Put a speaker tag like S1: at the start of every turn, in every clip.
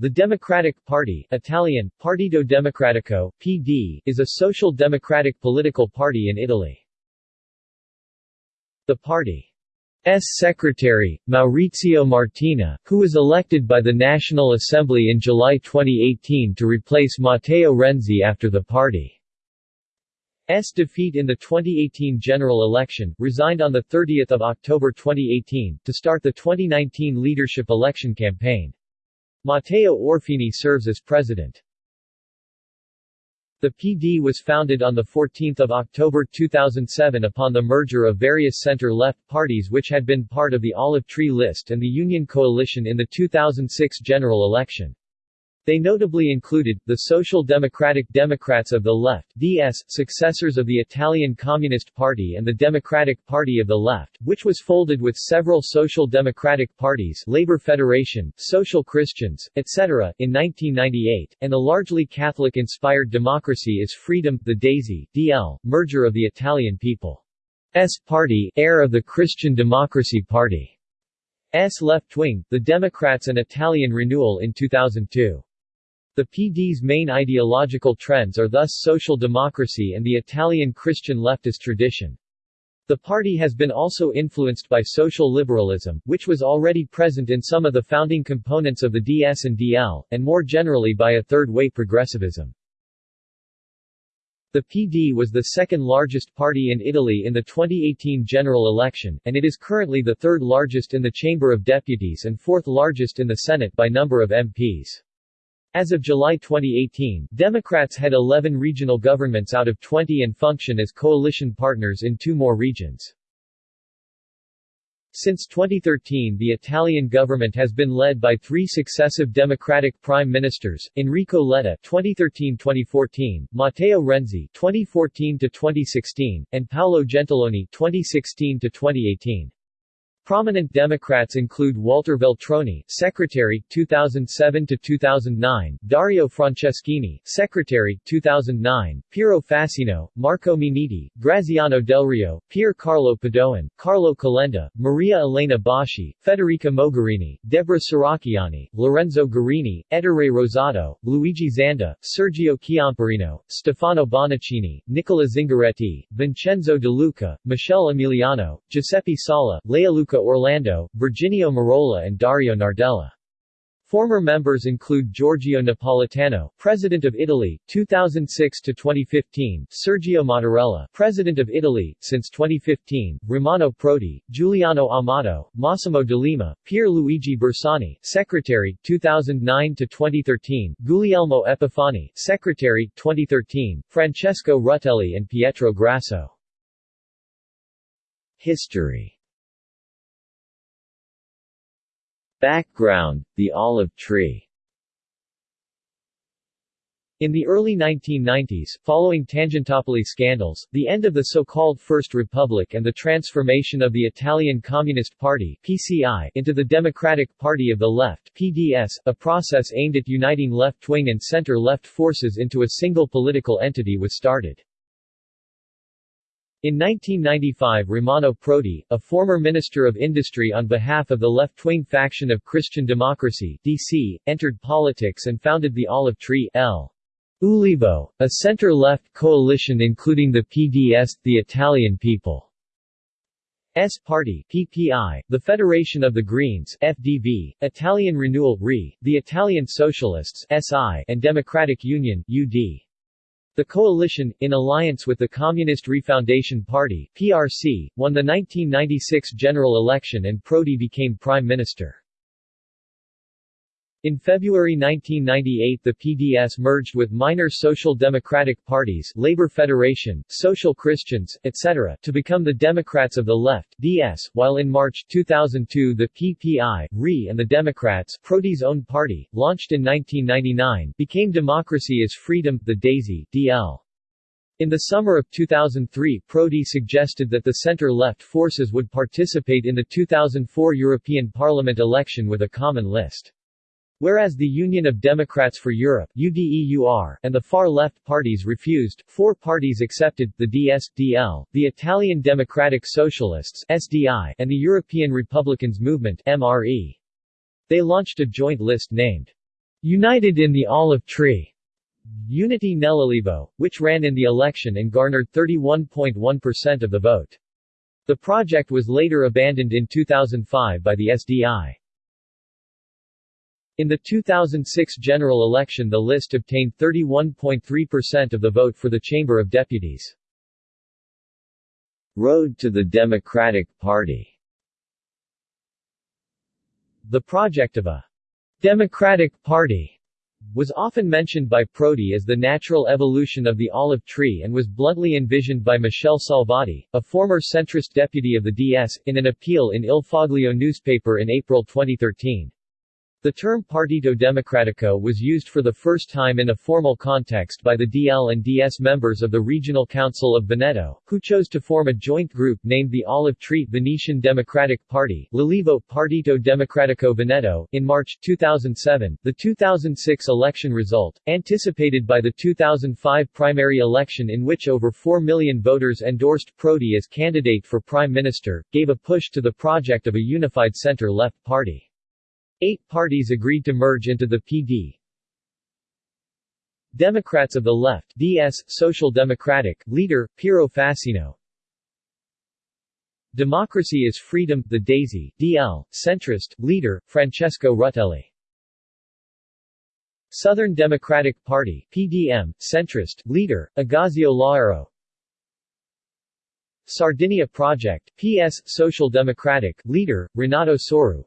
S1: The Democratic Party Italian, Partito Democratico, PD, is a social democratic political party in Italy. The party's secretary, Maurizio Martina, who was elected by the National Assembly in July 2018 to replace Matteo Renzi after the party's defeat in the 2018 general election, resigned on 30 October 2018, to start the 2019 leadership election campaign. Matteo Orfini serves as president. The PD was founded on 14 October 2007 upon the merger of various center-left parties which had been part of the Olive Tree List and the Union Coalition in the 2006 general election. They notably included, the Social Democratic Democrats of the Left DS, successors of the Italian Communist Party and the Democratic Party of the Left, which was folded with several social democratic parties Labor Federation, Social Christians, etc., in 1998, and the largely Catholic-inspired Democracy is Freedom, the DAISY, DL, merger of the Italian People's Party, heir of the Christian Democracy Party. S left wing, the Democrats and Italian Renewal in 2002. The PD's main ideological trends are thus social democracy and the Italian Christian leftist tradition. The party has been also influenced by social liberalism, which was already present in some of the founding components of the DS and DL, and more generally by a third-way progressivism. The PD was the second largest party in Italy in the 2018 general election, and it is currently the third largest in the Chamber of Deputies and fourth largest in the Senate by number of MPs. As of July 2018, Democrats had 11 regional governments out of 20 and function as coalition partners in two more regions. Since 2013 the Italian government has been led by three successive Democratic prime ministers, Enrico Letta 2013-2014, Matteo Renzi 2014-2016, and Paolo Gentiloni 2016-2018. Prominent Democrats include Walter Veltroni, Secretary, 2007 to 2009; Dario Franceschini, Secretary, 2009; Piero Fassino, Marco Minniti, Graziano Del Rio, Pier Carlo Padoan, Carlo Calenda, Maria Elena Boschi, Federica Mogherini, Deborah Serracchiani, Lorenzo Guerini, Ettore Rosato, Luigi Zanda, Sergio Chiamparino, Stefano Bonaccini, Nicola Zingaretti, Vincenzo De Luca, Michele Emiliano, Giuseppe Sala, Leoluca Orlando, Virginio Merola and Dario Nardella. Former members include Giorgio Napolitano, President of Italy, 2006 to 2015; Sergio Mattarella, President of Italy since 2015; Romano Prodi, Giuliano Amato, Massimo D'Alema, Pier Luigi Bersani, Secretary, 2009 to 2013; Guglielmo Epifani, Secretary, 2013; Francesco Rutelli and Pietro Grasso. History Background, the olive tree in the early 1990s, following Tangentopoli scandals, the end of the so-called First Republic and the transformation of the Italian Communist Party PCI into the Democratic Party of the Left PDS, a process aimed at uniting left-wing and center-left forces into a single political entity was started. In 1995 Romano Prodi, a former Minister of Industry on behalf of the left-wing faction of Christian Democracy DC, entered politics and founded the Olive Tree L. Ulivo, a center-left coalition including the PDS, the Italian People's Party PPI, the Federation of the Greens FDV, Italian Renewal RE, the Italian Socialists SI, and Democratic Union UD. The coalition, in alliance with the Communist Refoundation Party PRC, won the 1996 general election and Prodi became prime minister. In February 1998 the PDS merged with minor social democratic parties Labor Federation, Social Christians, etc. to become the Democrats of the Left DS, while in March 2002 the PPI, RE and the Democrats Prodi's own party, launched in 1999, became Democracy is Freedom, the DAISY, DL. In the summer of 2003 Prodi suggested that the center-left forces would participate in the 2004 European Parliament election with a common list. Whereas the Union of Democrats for Europe UDEUR, and the far-left parties refused, four parties accepted, the DS-DL, the Italian Democratic Socialists SDI, and the European Republicans Movement MRE. They launched a joint list named United in the Olive Tree Uniti nell'Ulivo, which ran in the election and garnered 31.1% of the vote. The project was later abandoned in 2005 by the SDI. In the 2006 general election the list obtained 31.3% of the vote for the Chamber of Deputies. Road to the Democratic Party The project of a Democratic Party was often mentioned by Prodi as the natural evolution of the olive tree and was bluntly envisioned by Michele Salvati, a former centrist deputy of the DS, in an appeal in Il Foglio newspaper in April 2013. The term Partito Democratico was used for the first time in a formal context by the DL and DS members of the Regional Council of Veneto, who chose to form a joint group named the Olive Tree Venetian Democratic Party L'Olivo Partito Democratico Veneto. In March 2007, the 2006 election result, anticipated by the 2005 primary election in which over 4 million voters endorsed Prodi as candidate for prime minister, gave a push to the project of a unified center-left party. Eight parties agreed to merge into the PD. Democrats of the Left DS, Social Democratic, leader, Piero Fassino Democracy is Freedom, the Daisy, DL, centrist, leader, Francesco Rutelli. Southern Democratic Party PDM, centrist, leader, Agazio Loiero. Sardinia Project PS, Social Democratic, leader, Renato Soru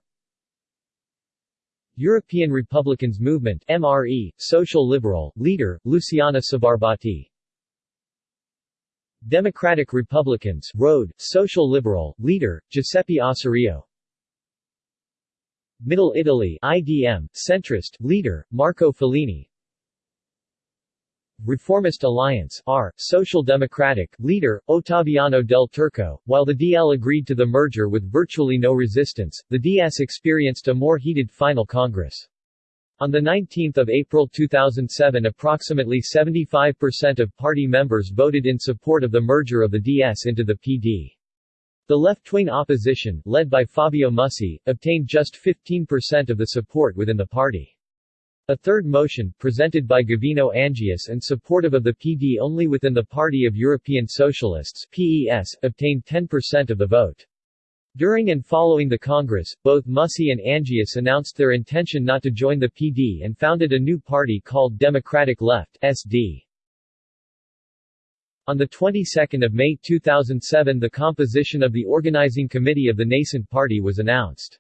S1: European Republicans Movement MRE, Social Liberal, leader, Luciana Sbarbati. Democratic Republicans Road, Social Liberal, leader, Giuseppe Ossorio Middle Italy IDM, centrist, leader, Marco Follini Reformist Alliance R, Social Democratic, leader, Ottaviano del Turco. While the DL agreed to the merger with virtually no resistance, the DS experienced a more heated final Congress. On 19 April 2007 approximately 75% of party members voted in support of the merger of the DS into the PD. The left-wing opposition, led by Fabio Mussi, obtained just 15% of the support within the party. A third motion, presented by Gavino Angius and supportive of the PD only within the Party of European Socialists PES, obtained 10% of the vote. During and following the Congress, both Mussi and Angius announced their intention not to join the PD and founded a new party called Democratic Left SD. On the 22nd of May 2007 the composition of the organizing committee of the nascent party was announced.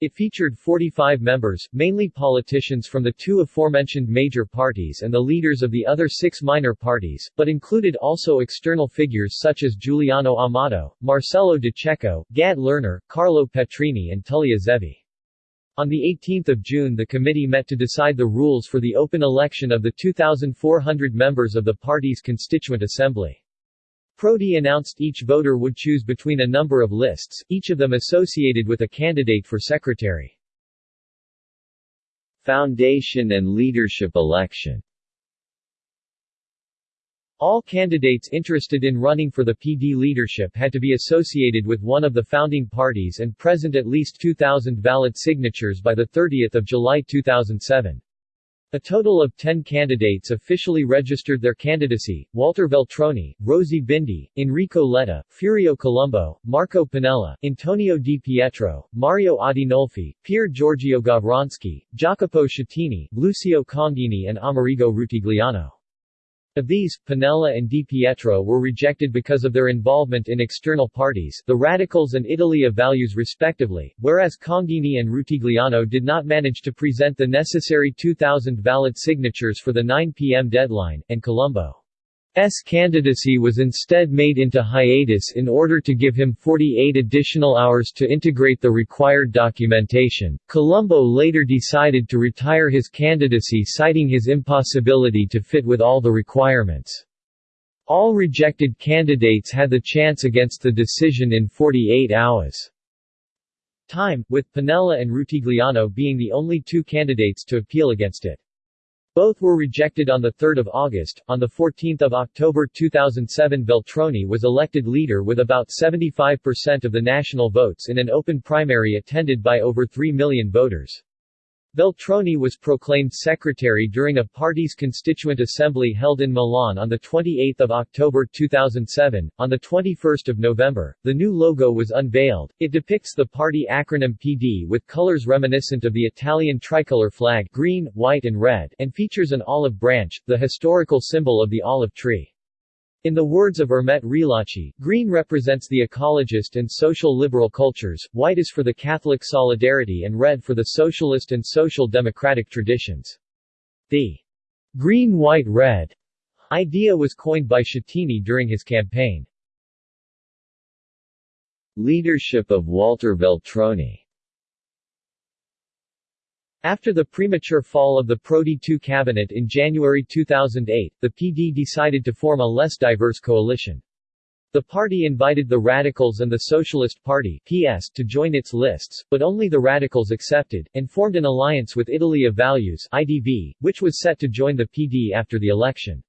S1: It featured 45 members, mainly politicians from the two aforementioned major parties and the leaders of the other six minor parties, but included also external figures such as Giuliano Amato, Marcello De Cecco, Gad Lerner, Carlo Petrini and Tullia Zevi. On 18 June the committee met to decide the rules for the open election of the 2,400 members of the party's constituent assembly. Prodi announced each voter would choose between a number of lists, each of them associated with a candidate for secretary. Foundation and leadership election all candidates interested in running for the PD leadership had to be associated with one of the founding parties and present at least 2,000 valid signatures by 30 July 2007. A total of 10 candidates officially registered their candidacy, Walter Veltroni, Rosy Bindi, Enrico Letta, Furio Colombo, Marco Pannella, Antonio Di Pietro, Mario Adinolfi, Pier Giorgio Gawronski, Jacopo Schettini, Lucio Cangini and Amerigo Rutigliano. Of these, Pannella and Di Pietro were rejected because of their involvement in external parties, the Radicals and Italy of Values respectively, whereas Cangini and Rutigliano did not manage to present the necessary 2,000 valid signatures for the 9 p.m. deadline, and Colombo S candidacy was instead made into hiatus in order to give him 48 additional hours to integrate the required documentation. Colombo later decided to retire his candidacy citing his impossibility to fit with all the requirements. All rejected candidates had the chance against the decision in 48 hours. Time, with Pannella and Rutigliano being the only two candidates to appeal against it. Both were rejected on 3 August. On 14 October 2007 Veltroni was elected leader with about 75% of the national votes in an open primary attended by over 3 million voters. Veltroni was proclaimed secretary during a party's constituent assembly held in Milan on 28 October 2007. On 21 November, the new logo was unveiled. It depicts the party acronym PD with colors reminiscent of the Italian tricolor flag green, white and red and features an olive branch, the historical symbol of the olive tree. In the words of Ermete Realacci, green represents the ecologist and social liberal cultures, white is for the Catholic solidarity and red for the socialist and social democratic traditions. The green-white-red idea was coined by Schettini during his campaign. Leadership of Walter Veltroni after the premature fall of the Prodi II cabinet in January 2008, the PD decided to form a less diverse coalition. The party invited the Radicals and the Socialist Party PS to join its lists, but only the Radicals accepted, and formed an alliance with Italy of Values IDV, which was set to join the PD after the election.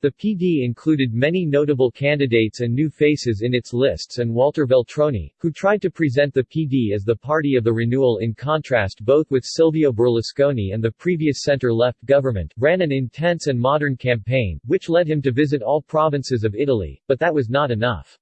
S1: The PD included many notable candidates and new faces in its lists and Walter Veltroni, who tried to present the PD as the party of the renewal in contrast both with Silvio Berlusconi and the previous center-left government, ran an intense and modern campaign, which led him to visit all provinces of Italy, but that was not enough.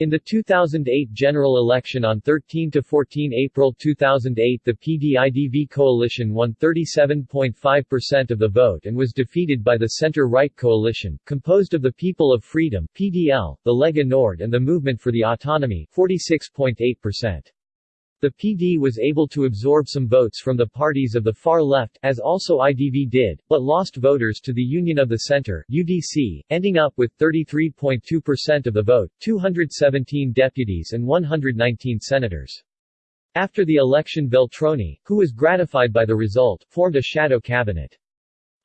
S1: In the 2008 general election on 13–14 April 2008 the PDIDV coalition won 37.5% of the vote and was defeated by the center-right coalition, composed of the People of Freedom PDL, the Lega Nord and the Movement for the Autonomy 46.8%. The PD was able to absorb some votes from the parties of the far left, as also IDV did, but lost voters to the Union of the Center UDC, ending up with 33.2% of the vote, 217 deputies and 119 senators. After the election Veltroni, who was gratified by the result, formed a shadow cabinet.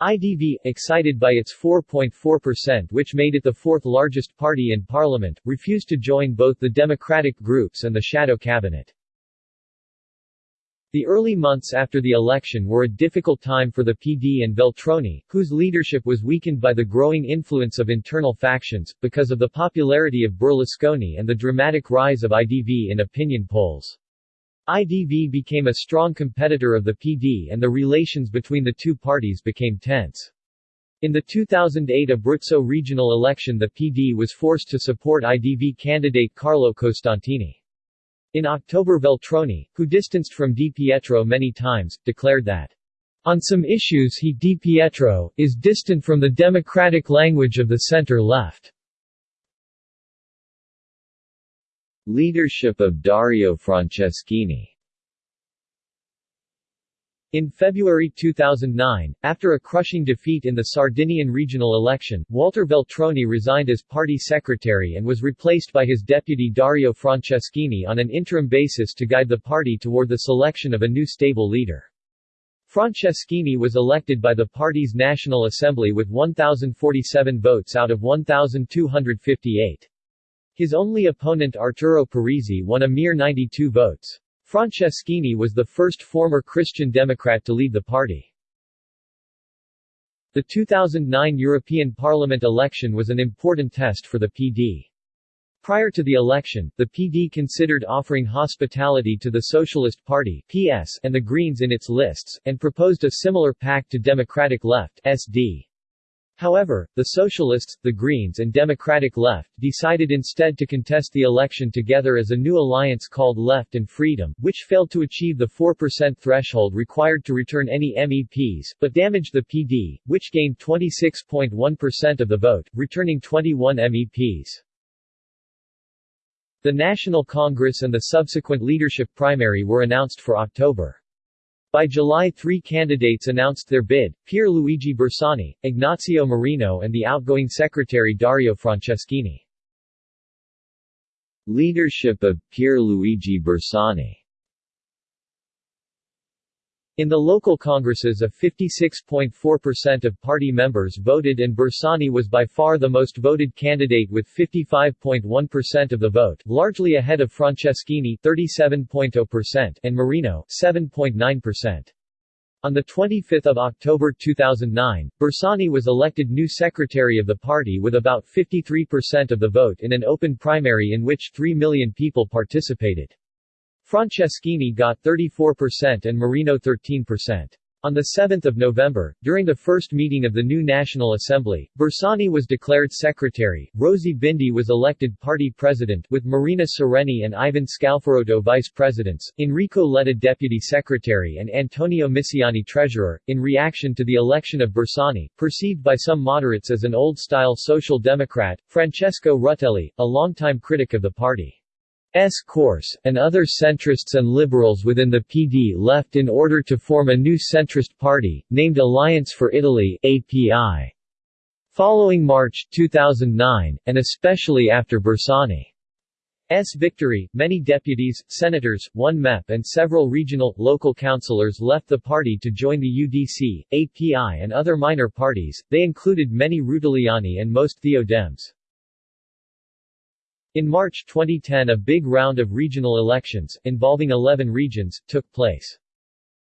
S1: IDV, excited by its 4.4% which made it the fourth largest party in parliament, refused to join both the democratic groups and the shadow cabinet. The early months after the election were a difficult time for the PD and Veltroni, whose leadership was weakened by the growing influence of internal factions, because of the popularity of Berlusconi and the dramatic rise of IDV in opinion polls. IDV became a strong competitor of the PD and the relations between the two parties became tense. In the 2008 Abruzzo regional election the PD was forced to support IDV candidate Carlo Costantini. In October Veltroni, who distanced from Di Pietro many times, declared that on some issues he Di Pietro, is distant from the democratic language of the center-left. Leadership of Dario Franceschini in February 2009, after a crushing defeat in the Sardinian regional election, Walter Veltroni resigned as party secretary and was replaced by his deputy Dario Franceschini on an interim basis to guide the party toward the selection of a new stable leader. Franceschini was elected by the party's National Assembly with 1,047 votes out of 1,258. His only opponent Arturo Parisi won a mere 92 votes. Franceschini was the first former Christian Democrat to lead the party. The 2009 European Parliament election was an important test for the PD. Prior to the election, the PD considered offering hospitality to the Socialist Party PS and the Greens in its lists, and proposed a similar pact to Democratic Left SD. However, the Socialists, the Greens and Democratic Left decided instead to contest the election together as a new alliance called Left and Freedom, which failed to achieve the 4% threshold required to return any MEPs, but damaged the PD, which gained 26.1% of the vote, returning 21 MEPs. The National Congress and the subsequent leadership primary were announced for October. By July three candidates announced their bid, Pier Luigi Bersani, Ignazio Marino and the outgoing secretary Dario Franceschini. Leadership of Pier Luigi Bersani in the local congresses of 56.4% of party members voted and Bersani was by far the most voted candidate with 55.1% of the vote, largely ahead of Franceschini 37.0% and Marino 7.9%. On 25 October 2009, Bersani was elected new secretary of the party with about 53% of the vote in an open primary in which 3 million people participated. Franceschini got 34% and Marino 13%. On 7 November, during the first meeting of the new National Assembly, Bersani was declared secretary, Rosy Bindi was elected party president with Marina Sereni and Ivan Scalfarotto vice presidents, Enrico Letta deputy secretary and Antonio Misiani treasurer, in reaction to the election of Bersani, perceived by some moderates as an old-style social democrat, Francesco Rutelli, a longtime critic of the party. S course, and other centrists and liberals within the PD left in order to form a new centrist party, named Alliance for Italy API. Following March 2009, and especially after Bersani's victory, many deputies, senators, one MEP and several regional, local councillors left the party to join the UDC, API and other minor parties, they included many Rutelliani and most Theo-Dems. In March 2010 a big round of regional elections, involving 11 regions, took place.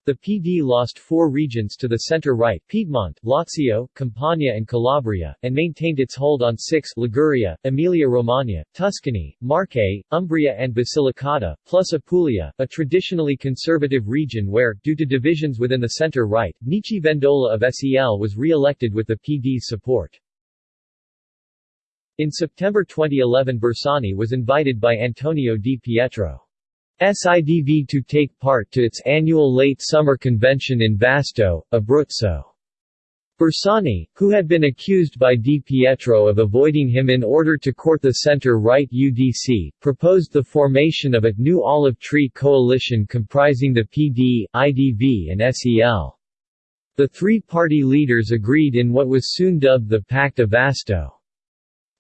S1: The PD lost four regions to the center-right Piedmont, Lazio, Campania and Calabria, and maintained its hold on six Liguria, Emilia-Romagna, Tuscany, Marche, Umbria and Basilicata, plus Apulia, a traditionally conservative region where, due to divisions within the center-right, Nichi Vendola of SEL was re-elected with the PD's support. In September 2011 Bersani was invited by Antonio Di Pietro. SIDV to take part to its annual late summer convention in Vasto, Abruzzo. Bersani, who had been accused by Di Pietro of avoiding him in order to court the center-right UDC, proposed the formation of a new olive tree coalition comprising the PD, IDV and SEL. The three party leaders agreed in what was soon dubbed the Pact of Vasto.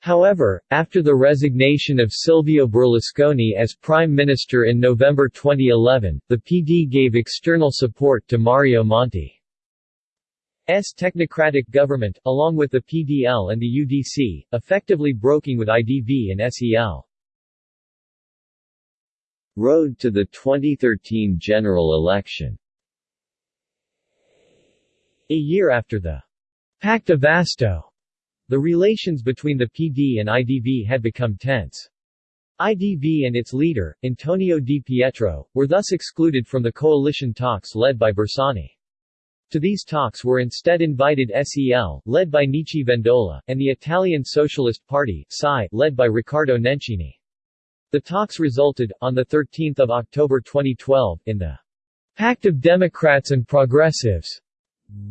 S1: However, after the resignation of Silvio Berlusconi as Prime Minister in November 2011, the PD gave external support to Mario Monti's technocratic government, along with the PDL and the UDC, effectively broking with IDV and SEL. Road to the 2013 general election A year after the Pacta Vasto the relations between the PD and IDV had become tense. IDV and its leader, Antonio Di Pietro, were thus excluded from the coalition talks led by Bersani. To these talks were instead invited SEL, led by Nichi Vendola, and the Italian Socialist Party led by Riccardo Nencini. The talks resulted, on 13 October 2012, in the Pact of Democrats and Progressives,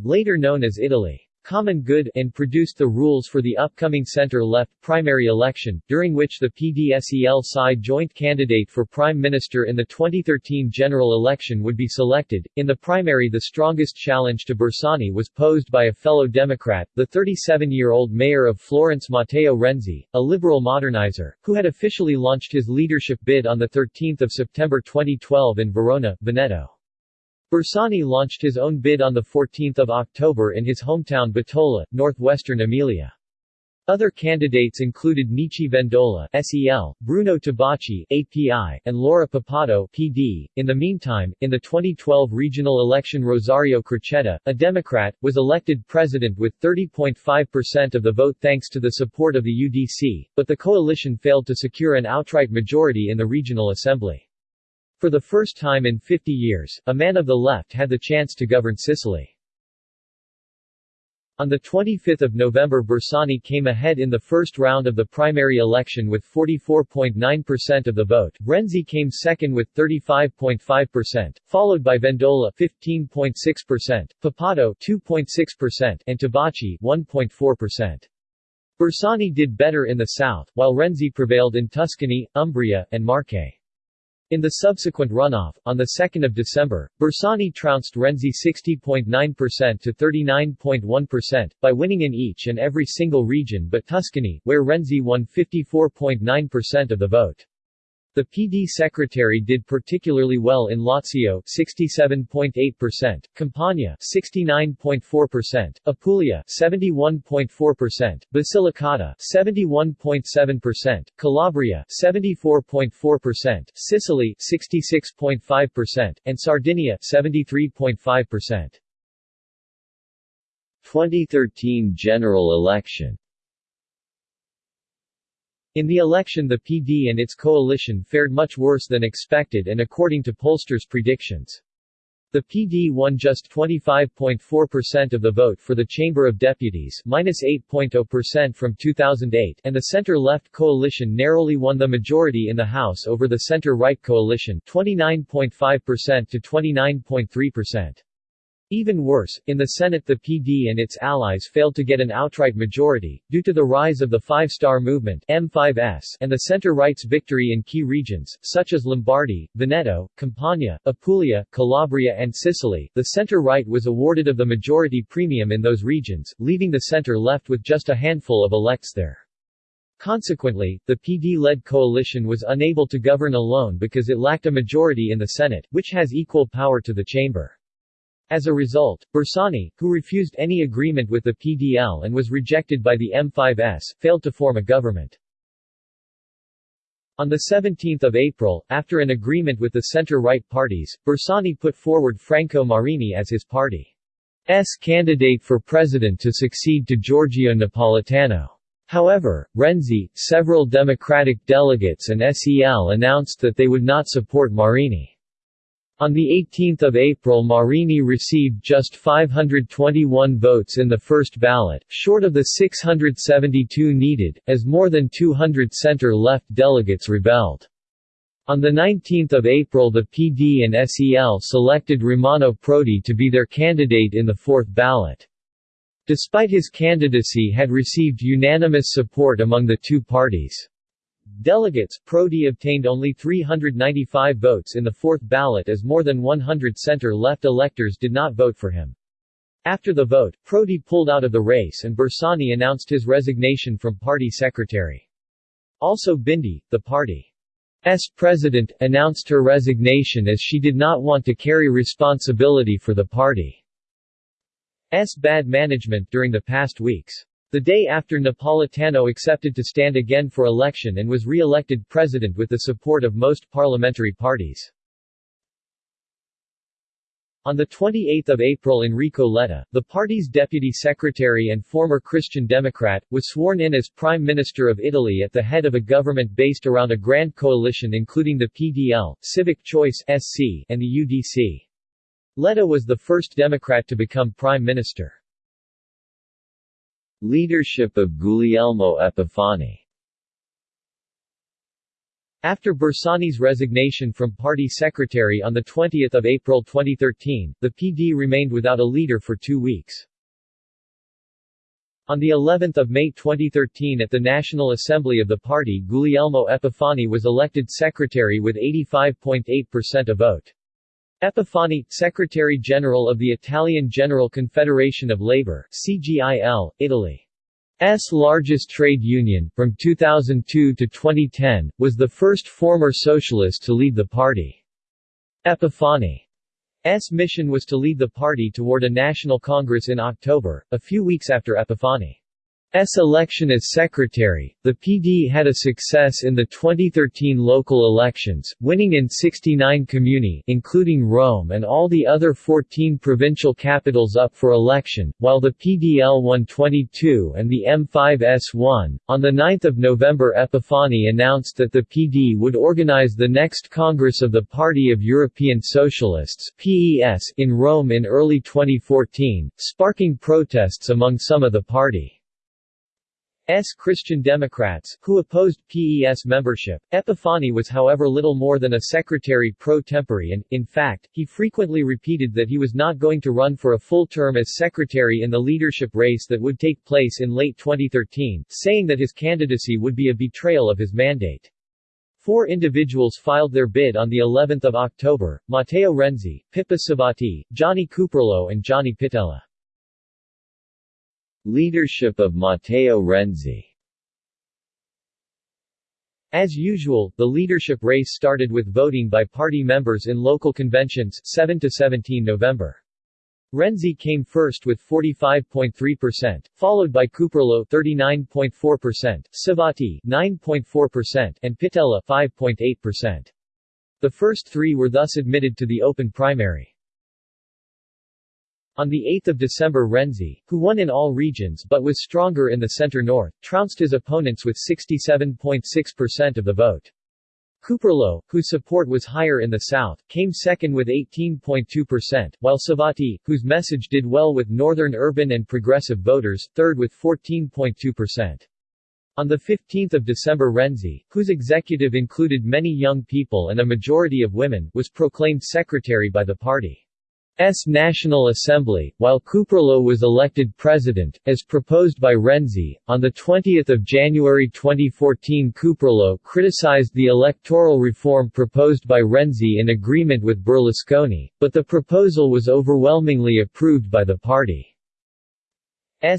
S1: later known as Italy. Common Good and produced the rules for the upcoming center-left primary election, during which the PDSEL-SI joint candidate for prime minister in the 2013 general election would be selected. In the primary the strongest challenge to Bersani was posed by a fellow Democrat, the 37-year-old mayor of Florence Matteo Renzi, a liberal modernizer, who had officially launched his leadership bid on 13 September 2012 in Verona, Veneto. Bersani launched his own bid on 14 October in his hometown Bettola, northwestern Emilia. Other candidates included Nichi Vendola SEL, Bruno Tabacci API, and Laura Puppato PD. In the meantime, in the 2012 regional election Rosario Crocetta, a Democrat, was elected president with 30.5% of the vote thanks to the support of the UDC, but the coalition failed to secure an outright majority in the regional assembly. For the first time in 50 years, a man of the left had the chance to govern Sicily. On 25 November Bersani came ahead in the first round of the primary election with 44.9% of the vote, Renzi came second with 35.5%, followed by Vendola 15.6%, Puppato 2.6% and Tabacci 1.4%. Bersani did better in the south, while Renzi prevailed in Tuscany, Umbria, and Marche. In the subsequent runoff, on 2 December, Bersani trounced Renzi 60.9% to 39.1%, by winning in each and every single region but Tuscany, where Renzi won 54.9% of the vote. The PD secretary did particularly well in Lazio 67.8%, Campania 69.4%, Apulia 71.4%, Basilicata 71.7%, Calabria 74.4%, Sicily 66.5%, and Sardinia 73.5%. 2013 general election In the election the PD and its coalition fared much worse than expected and according to pollsters' predictions. The PD won just 25.4% of the vote for the Chamber of Deputies minus 8.0% from 2008 and the center-left coalition narrowly won the majority in the House over the center-right coalition 29.5% to 29.3%. Even worse, in the Senate the PD and its allies failed to get an outright majority, due to the rise of the Five Star Movement M5S and the center-right's victory in key regions, such as Lombardy, Veneto, Campania, Apulia, Calabria and Sicily. The center-right was awarded of the majority premium in those regions, leaving the center left with just a handful of elects there. Consequently, the PD-led coalition was unable to govern alone because it lacked a majority in the Senate, which has equal power to the chamber. As a result, Bersani, who refused any agreement with the PDL and was rejected by the M5S, failed to form a government. On 17 April, after an agreement with the center-right parties, Bersani put forward Franco Marini as his party's candidate for president to succeed to Giorgio Napolitano. However, Renzi, several Democratic delegates and SEL announced that they would not support Marini. On 18 April Marini received just 521 votes in the first ballot, short of the 672 needed, as more than 200 center-left delegates rebelled. On 19 April the PD and SEL selected Romano Prodi to be their candidate in the fourth ballot. Despite his candidacy had received unanimous support among the two parties. Delegates, Prodi obtained only 395 votes in the fourth ballot as more than 100 center-left electors did not vote for him. After the vote, Prodi pulled out of the race and Bersani announced his resignation from party secretary. Also Bindi, the party's president, announced her resignation as she did not want to carry responsibility for the party's bad management during the past weeks. The day after Napolitano accepted to stand again for election and was re-elected president with the support of most parliamentary parties. On 28 April Enrico Letta, the party's deputy secretary and former Christian Democrat, was sworn in as Prime Minister of Italy at the head of a government based around a grand coalition including the PDL, Civic Choice SC, and the UDC. Letta was the first Democrat to become Prime Minister. Leadership of Guglielmo Epifani after Bersani's resignation from party secretary on 20 April 2013, the PD remained without a leader for two weeks. On the 11th of May 2013 at the National Assembly of the party Guglielmo Epifani was elected secretary with 85.8% of vote. Epifani, Secretary-General of the Italian General Confederation of Labour CGIL, Italy's largest trade union, from 2002 to 2010, was the first former socialist to lead the party. Epifani's mission was to lead the party toward a national congress in October, a few weeks after Epifani. S election as secretary, the PD had a success in the 2013 local elections, winning in 69 comuni including Rome and all the other 14 provincial capitals up for election, while the PDL won 22 and the M5S won. On 9 November Epifani announced that the PD would organize the next Congress of the Party of European Socialists PES in Rome in early 2014, sparking protests among some of the party. S. Christian Democrats, who opposed PES membership. Epifani was however little more than a secretary pro tempore and, in fact, he frequently repeated that he was not going to run for a full term as secretary in the leadership race that would take place in late 2013, saying that his candidacy would be a betrayal of his mandate. Four individuals filed their bid on the 11th of October, Matteo Renzi, Pippo Civati, Gianni Cuperlo and Gianni Pittella. Leadership of Matteo Renzi as usual, the leadership race started with voting by party members in local conventions 7 to 17 November. Renzi came first with 45.3%, followed by Cuperlo 39.4%, Civati 9.4% and Pittella 5.8%. The first three were thus admitted to the open primary. On 8 December Renzi, who won in all regions but was stronger in the center-north, trounced his opponents with 67.6% of the vote. Cuperlo, whose support was higher in the south, came second with 18.2%, while Civati, whose message did well with northern urban and progressive voters, third with 14.2%. On 15 December Renzi, whose executive included many young people and a majority of women, was proclaimed secretary by the party. S. National Assembly, while Cuperlo was elected president, as proposed by Renzi. On 20 January 2014 Cuperlo criticized the electoral reform proposed by Renzi in agreement with Berlusconi, but the proposal was overwhelmingly approved by the party's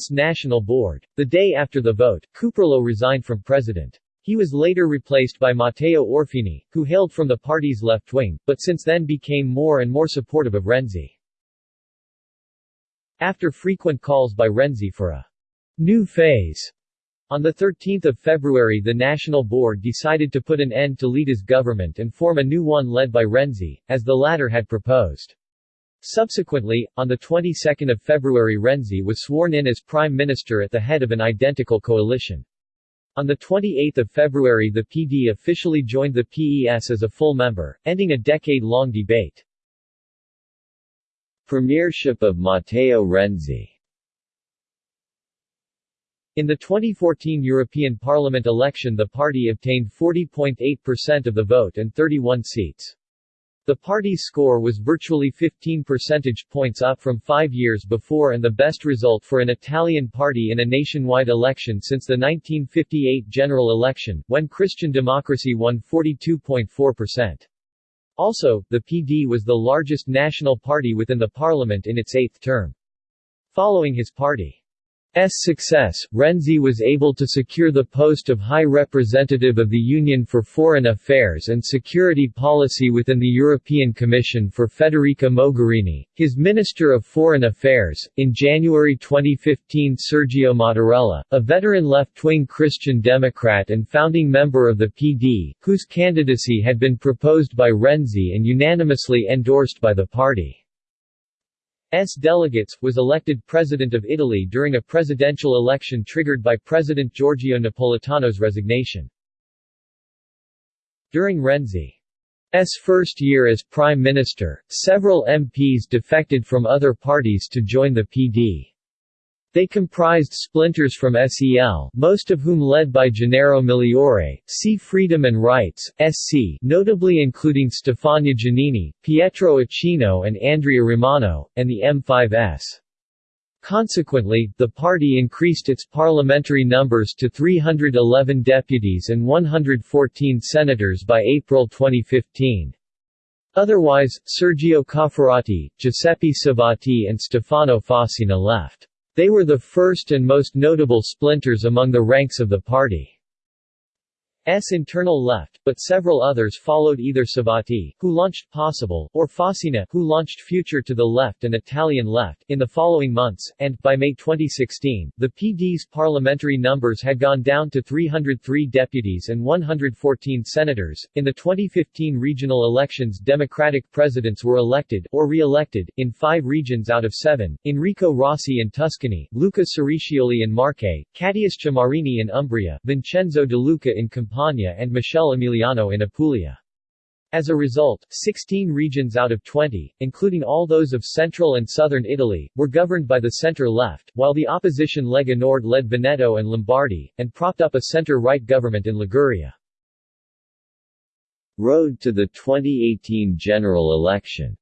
S1: National Board. The day after the vote, Cuperlo resigned from president. He was later replaced by Matteo Orfini, who hailed from the party's left wing, but since then became more and more supportive of Renzi. After frequent calls by Renzi for a new phase, on 13 February the National Board decided to put an end to Letta's government and form a new one led by Renzi, as the latter had proposed. Subsequently, on the 22nd of February Renzi was sworn in as Prime Minister at the head of an identical coalition. On 28 February the PD officially joined the PES as a full member, ending a decade-long debate. Premiership of Matteo Renzi in the 2014 European Parliament election the party obtained 40.8% of the vote and 31 seats. The party's score was virtually 15 percentage points up from five years before and the best result for an Italian party in a nationwide election since the 1958 general election, when Christian Democracy won 42.4%. Also, the PD was the largest national party within the parliament in its eighth term. Following his party success, Renzi was able to secure the post of High Representative of the Union for Foreign Affairs and Security Policy within the European Commission for Federica Mogherini, his Minister of Foreign Affairs. In January 2015, Sergio Mattarella, a veteran left-wing Christian Democrat and founding member of the PD, whose candidacy had been proposed by Renzi and unanimously endorsed by the party. S. delegates, was elected President of Italy during a presidential election triggered by President Giorgio Napolitano's resignation. During Renzi's first year as Prime Minister, several MPs defected from other parties to join the PD. They comprised splinters from SEL, most of whom led by Gennaro Migliore, C. Freedom and Rights, SC, notably including Stefania Giannini, Pietro Ichino and Andrea Romano, and the M5S. Consequently, the party increased its parliamentary numbers to 311 deputies and 114 senators by April 2015. Otherwise, Sergio Cofferati, Giuseppe Civati and Stefano Fassina left. They were the first and most notable splinters among the ranks of the party. S internal left, but several others followed either Civati, who launched Possible, or Fassina, who launched Future to the Left and Italian Left, in the following months, and, by May 2016, the PD's parliamentary numbers had gone down to 303 deputies and 114 senators. In the 2015 regional elections Democratic presidents were elected, or re-elected, in five regions out of seven, Enrico Rossi in Tuscany, Luca Ceriscioli in Marche, Catiuscia Marini in Umbria, Vincenzo De Luca in Campania, Campania and Michele Emiliano in Apulia. As a result, 16 regions out of 20, including all those of central and southern Italy, were governed by the center-left, while the opposition Lega Nord led Veneto and Lombardy, and propped up a center-right government in Liguria. Road to the 2018 general election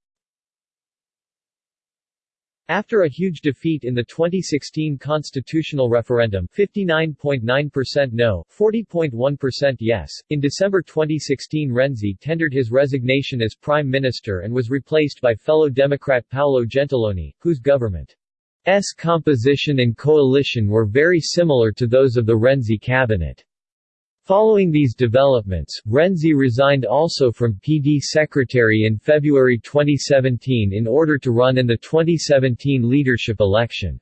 S1: after a huge defeat in the 2016 constitutional referendum 59.9% no, 40.1% yes, in December 2016 Renzi tendered his resignation as prime minister and was replaced by fellow Democrat Paolo Gentiloni, whose government's composition and coalition were very similar to those of the Renzi cabinet. Following these developments, Renzi resigned also from PD secretary in February 2017 in order to run in the 2017 leadership election.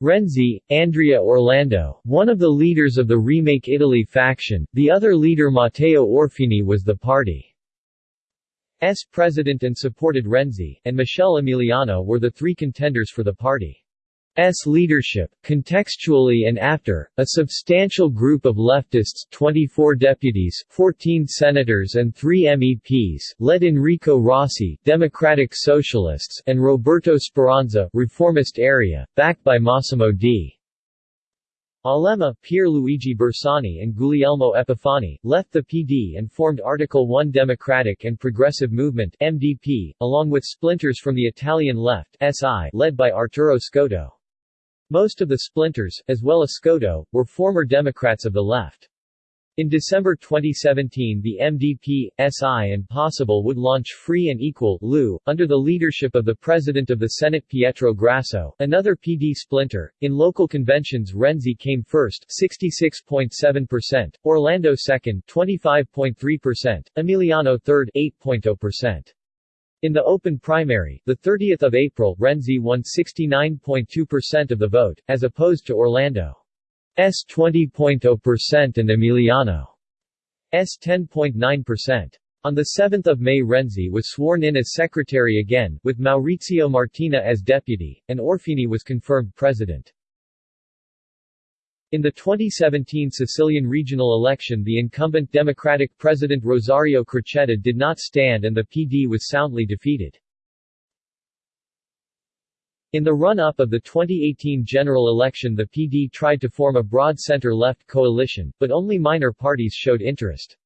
S1: Renzi, Andrea Orlando, one of the leaders of the Remake Italy faction, the other leader Matteo Orfini was the party's president and supported Renzi, and Michele Emiliano were the three contenders for the party. S leadership, contextually and after, a substantial group of leftists 24 deputies, 14 senators and 3 MEPs, led Enrico Rossi Democratic Socialists and Roberto Speranza Reformist area, backed by Massimo D. Alema, Pierluigi Bersani and Guglielmo Epifani, left the PD and formed Article 1 Democratic and Progressive Movement MDP, along with splinters from the Italian left SI led by Arturo Scotto. Most of the splinters, as well as Scotto, were former Democrats of the left. In December 2017 the MDP, SI and Possible would launch Free and Equal LU, under the leadership of the President of the Senate Pietro Grasso, another PD splinter. In local conventions Renzi came first 66.7%, Orlando second 25.3%, Emiliano third 8.0%. In the open primary, 30 April, Renzi won 69.2% of the vote, as opposed to Orlando's 20.0% and Emiliano's 10.9%. On 7 May Renzi was sworn in as secretary again, with Maurizio Martina as deputy, and Orfini was confirmed president. In the 2017 Sicilian regional election the incumbent Democratic President Rosario Crocetta did not stand and the PD was soundly defeated. In the run-up of the 2018 general election the PD tried to form a broad center-left coalition, but only minor parties showed interest.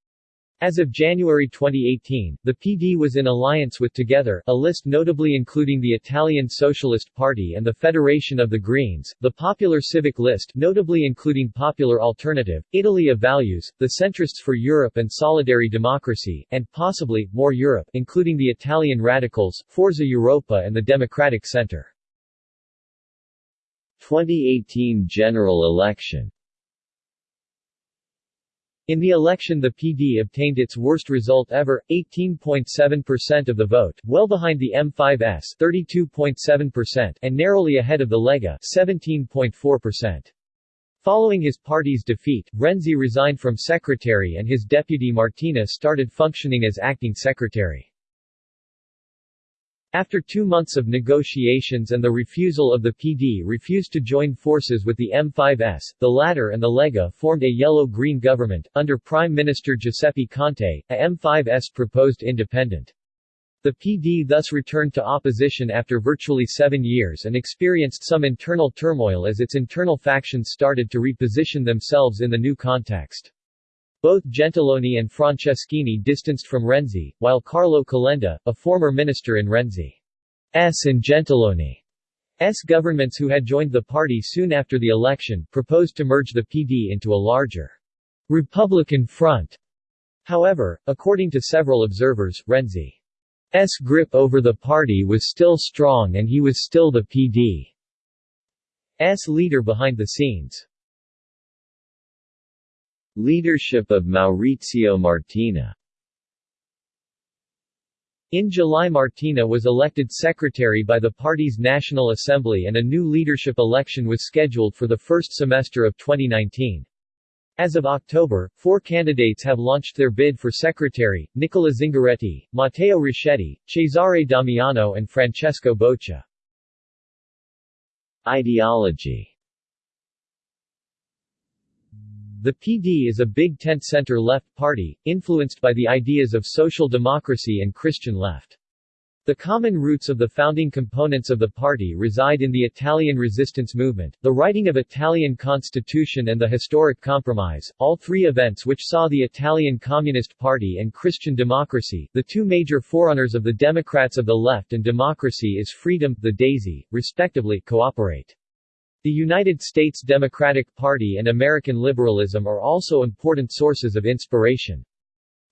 S1: As of January 2018, the PD was in alliance with Together, a list notably including the Italian Socialist Party and the Federation of the Greens, the Popular Civic List notably including Popular Alternative, Italy of Values, the Centrists for Europe and Solidary Democracy, and, possibly, More Europe including the Italian Radicals, Forza Europa and the Democratic Center. 2018 general election in the election the PD obtained its worst result ever, 18.7% of the vote, well behind the M5S 32.7% and narrowly ahead of the Lega 17.4%. Following his party's defeat, Renzi resigned from secretary and his deputy Martina started functioning as acting secretary. After two months of negotiations and the refusal of the PD refused to join forces with the M5S, the latter and the Lega formed a yellow-green government, under Prime Minister Giuseppe Conte, a M5S proposed independent. The PD thus returned to opposition after virtually seven years and experienced some internal turmoil as its internal factions started to reposition themselves in the new context. Both Gentiloni and Franceschini distanced from Renzi, while Carlo Calenda, a former minister in Renzi's and Gentiloni's governments who had joined the party soon after the election, proposed to merge the PD into a larger Republican front. However, according to several observers, Renzi's grip over the party was still strong and he was still the PD's leader behind the scenes. Leadership of Maurizio Martina in July Martina was elected secretary by the party's National Assembly and a new leadership election was scheduled for the first semester of 2019. As of October, four candidates have launched their bid for secretary, Nicola Zingaretti, Matteo Richetti, Cesare Damiano and Francesco Boccia. Ideology the PD is a big tent center-left party, influenced by the ideas of social democracy and Christian left. The common roots of the founding components of the party reside in the Italian resistance movement, the writing of Italian constitution and the historic compromise, all three events which saw the Italian Communist Party and Christian democracy, the two major forerunners of the Democrats of the left and democracy is freedom, the daisy, respectively, cooperate. The United States Democratic Party and American liberalism are also important sources of inspiration.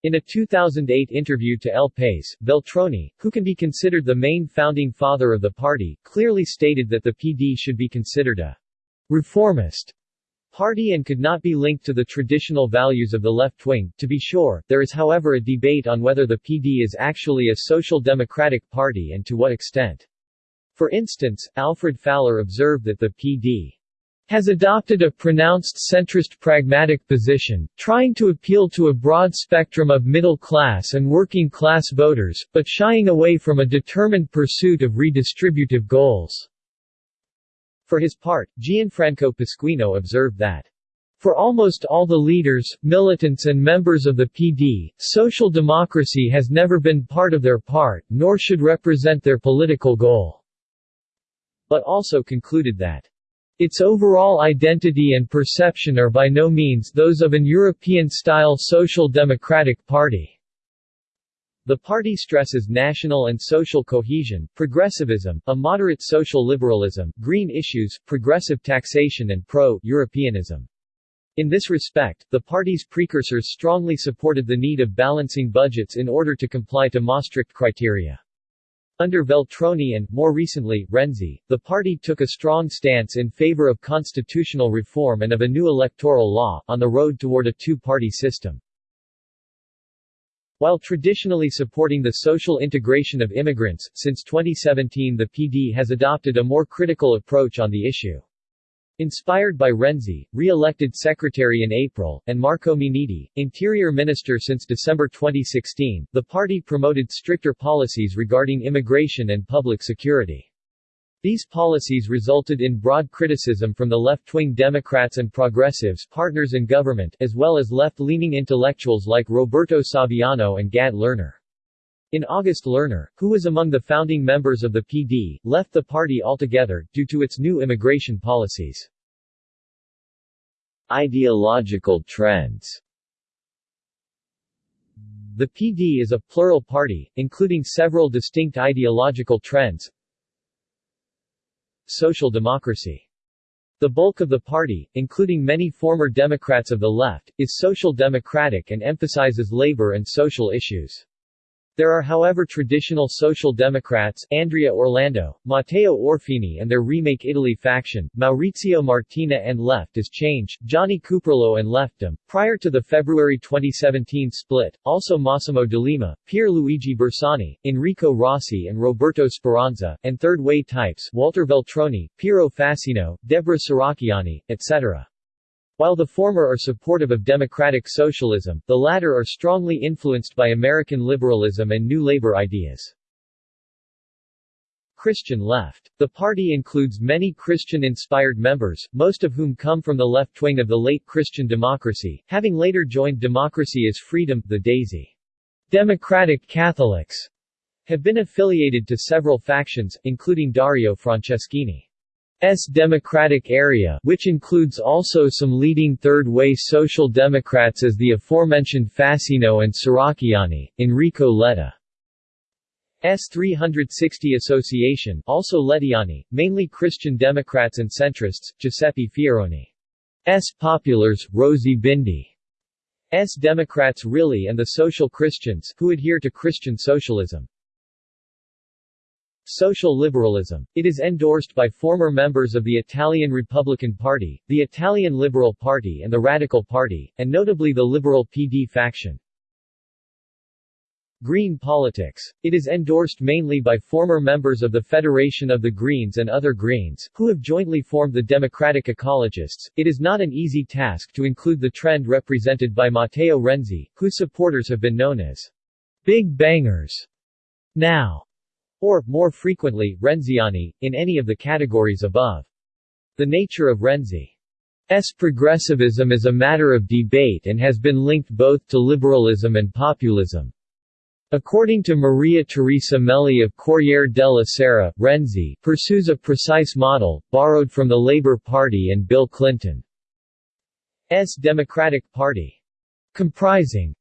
S1: In a 2008 interview to El País, Veltroni, who can be considered the main founding father of the party, clearly stated that the PD should be considered a reformist party and could not be linked to the traditional values of the left wing. To be sure, there is however a debate on whether the PD is actually a social democratic party and to what extent. For instance, Alfred Pfaller observed that the P.D. has adopted a pronounced centrist pragmatic position, trying to appeal to a broad spectrum of middle-class and working-class voters, but shying away from a determined pursuit of redistributive goals." For his part, Gianfranco Pasquino observed that for almost all the leaders, militants and members of the PD, social democracy has never been part of their part, nor should represent their political goal." But also concluded that its overall identity and perception are by no means those of an European-style social democratic party. The party stresses national and social cohesion, progressivism, a moderate social liberalism, green issues, progressive taxation and pro-Europeanism. In this respect, the party's precursors strongly supported the need of balancing budgets in order to comply to Maastricht criteria. Under Veltroni and, more recently, Renzi, the party took a strong stance in favor of constitutional reform and of a new electoral law, on the road toward a two-party system. While traditionally supporting the social integration of immigrants, since 2017 the PD has adopted a more critical approach on the issue. Inspired by Renzi, re-elected secretary in April, and Marco Minniti, interior minister since December 2016, the party promoted stricter policies regarding immigration and public security. These policies resulted in broad criticism from the left-wing Democrats and progressives partners in government, as well as left-leaning intellectuals like Roberto Saviano and Gad Lerner. In August Lerner, who was among the founding members of the PD, left the party altogether, due to its new immigration policies. Ideological trends The PD is a plural party, including several distinct ideological trends Social democracy the bulk of the party, including many former Democrats of the left, is social democratic and emphasizes labor and social issues. There are however traditional Social Democrats, Andrea Orlando, Matteo Orfini and their Remake Italy faction, Maurizio Martina and Left is Change, Gianni Cuperlo and Leftdem, prior to the February 2017 split, also Massimo D'Alema, Pierluigi Bersani, Enrico Rossi and Roberto Speranza, and Third Way types Walter Veltroni, Piero Fassino, Deborah Serracchiani, etc. While the former are supportive of democratic socialism, the latter are strongly influenced by American liberalism and New Labor ideas. Christian left. The party includes many Christian-inspired members, most of whom come from the left wing of the late Christian democracy, having later joined Democracy is Freedom, the Daisy. Democratic Catholics have been affiliated to several factions, including Dario Franceschini. S Democratic area which includes also some leading third-way Social Democrats as the aforementioned Fassino and Serracchiani, Enrico Letta. S 360 Association also Lettiani, mainly Christian Democrats and centrists, Giuseppe Fioroni. S Populars, Rosy Bindi. S Democrats really and the Social Christians, who adhere to Christian socialism. Social liberalism. It is endorsed by former members of the Italian Republican Party, the Italian Liberal Party and the Radical Party, and notably the Liberal PD faction. Green politics. It is endorsed mainly by former members of the Federation of the Greens and other Greens, who have jointly formed the Democratic Ecologists. It is not an easy task to include the trend represented by Matteo Renzi, whose supporters have been known as Big Bangers. Now, or, more frequently, Renziani, in any of the categories above. The nature of Renzi's progressivism is a matter of debate and has been linked both to liberalism and populism. According to Maria Teresa Melli of Corriere della Sera, Renzi pursues a precise model, borrowed from the Labour Party and Bill Clinton's Democratic Party. Comprising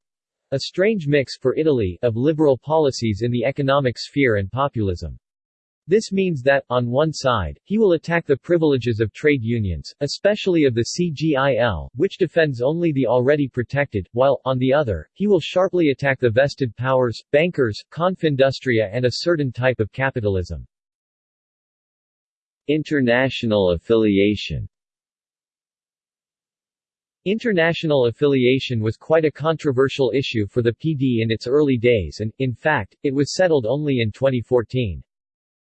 S1: a strange mix for Italy of liberal policies in the economic sphere and populism. This means that, on one side, he will attack the privileges of trade unions, especially of the CGIL, which defends only the already protected, while, on the other, he will sharply attack the vested powers, bankers, Confindustria and a certain type of capitalism. International affiliation International affiliation was quite a controversial issue for the PD in its early days and, in fact, it was settled only in 2014.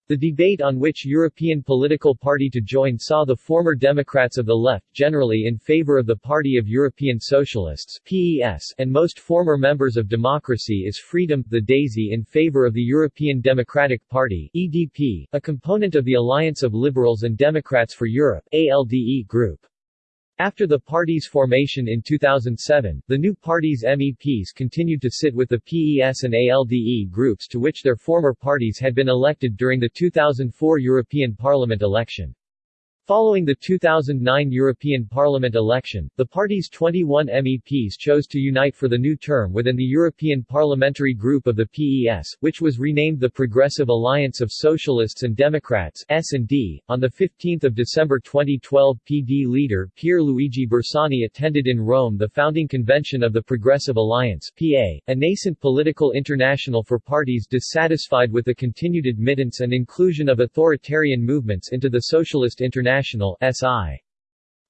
S1: The debate on which European political party to join saw the former Democrats of the left generally in favor of the Party of European Socialists PES, and most former members of Democracy is Freedom, the DAISY in favor of the European Democratic Party EDP, a component of the Alliance of Liberals and Democrats for Europe ALDE group. After the party's formation in 2007, the new party's MEPs continued to sit with the PES and ALDE groups to which their former parties had been elected during the 2004 European Parliament election. Following the 2009 European Parliament election, the party's 21 MEPs chose to unite for the new term within the European Parliamentary Group of the PES, which was renamed the Progressive Alliance of Socialists and Democrats S&D. On 15 December 2012 PD leader Pierluigi Bersani attended in Rome the founding convention of the Progressive Alliance PA, a nascent political international for parties dissatisfied with the continued admittance and inclusion of authoritarian movements into the Socialist International International SI.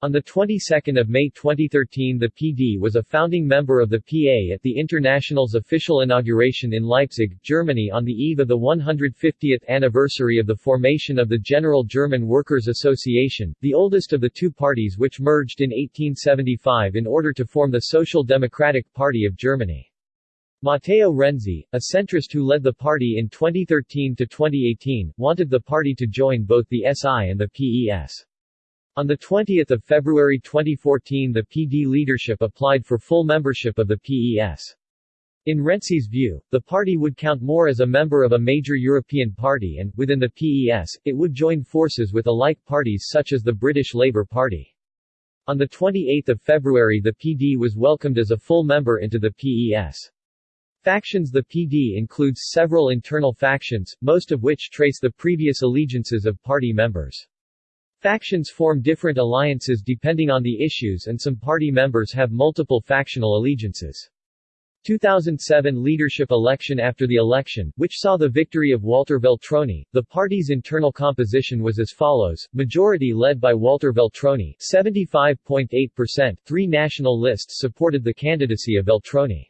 S1: On the 22nd of May 2013 the PD was a founding member of the PA at the International's official inauguration in Leipzig, Germany on the eve of the 150th anniversary of the formation of the General German Workers' Association, the oldest of the two parties which merged in 1875 in order to form the Social Democratic Party of Germany. Matteo Renzi, a centrist who led the party in 2013 to 2018, wanted the party to join both the SI and the PES. On 20 February 2014 the PD leadership applied for full membership of the PES. In Renzi's view, the party would count more as a member of a major European party and, within the PES, it would join forces with alike parties such as the British Labour Party. On 28 February the PD was welcomed as a full member into the PES. Factions The PD includes several internal factions, most of which trace the previous allegiances of party members. Factions form different alliances depending on the issues and some party members have multiple factional allegiances. 2007 leadership election After the election, which saw the victory of Walter Veltroni, the party's internal composition was as follows, majority led by Walter Veltroni 75.8%, three national lists supported the candidacy of Veltroni.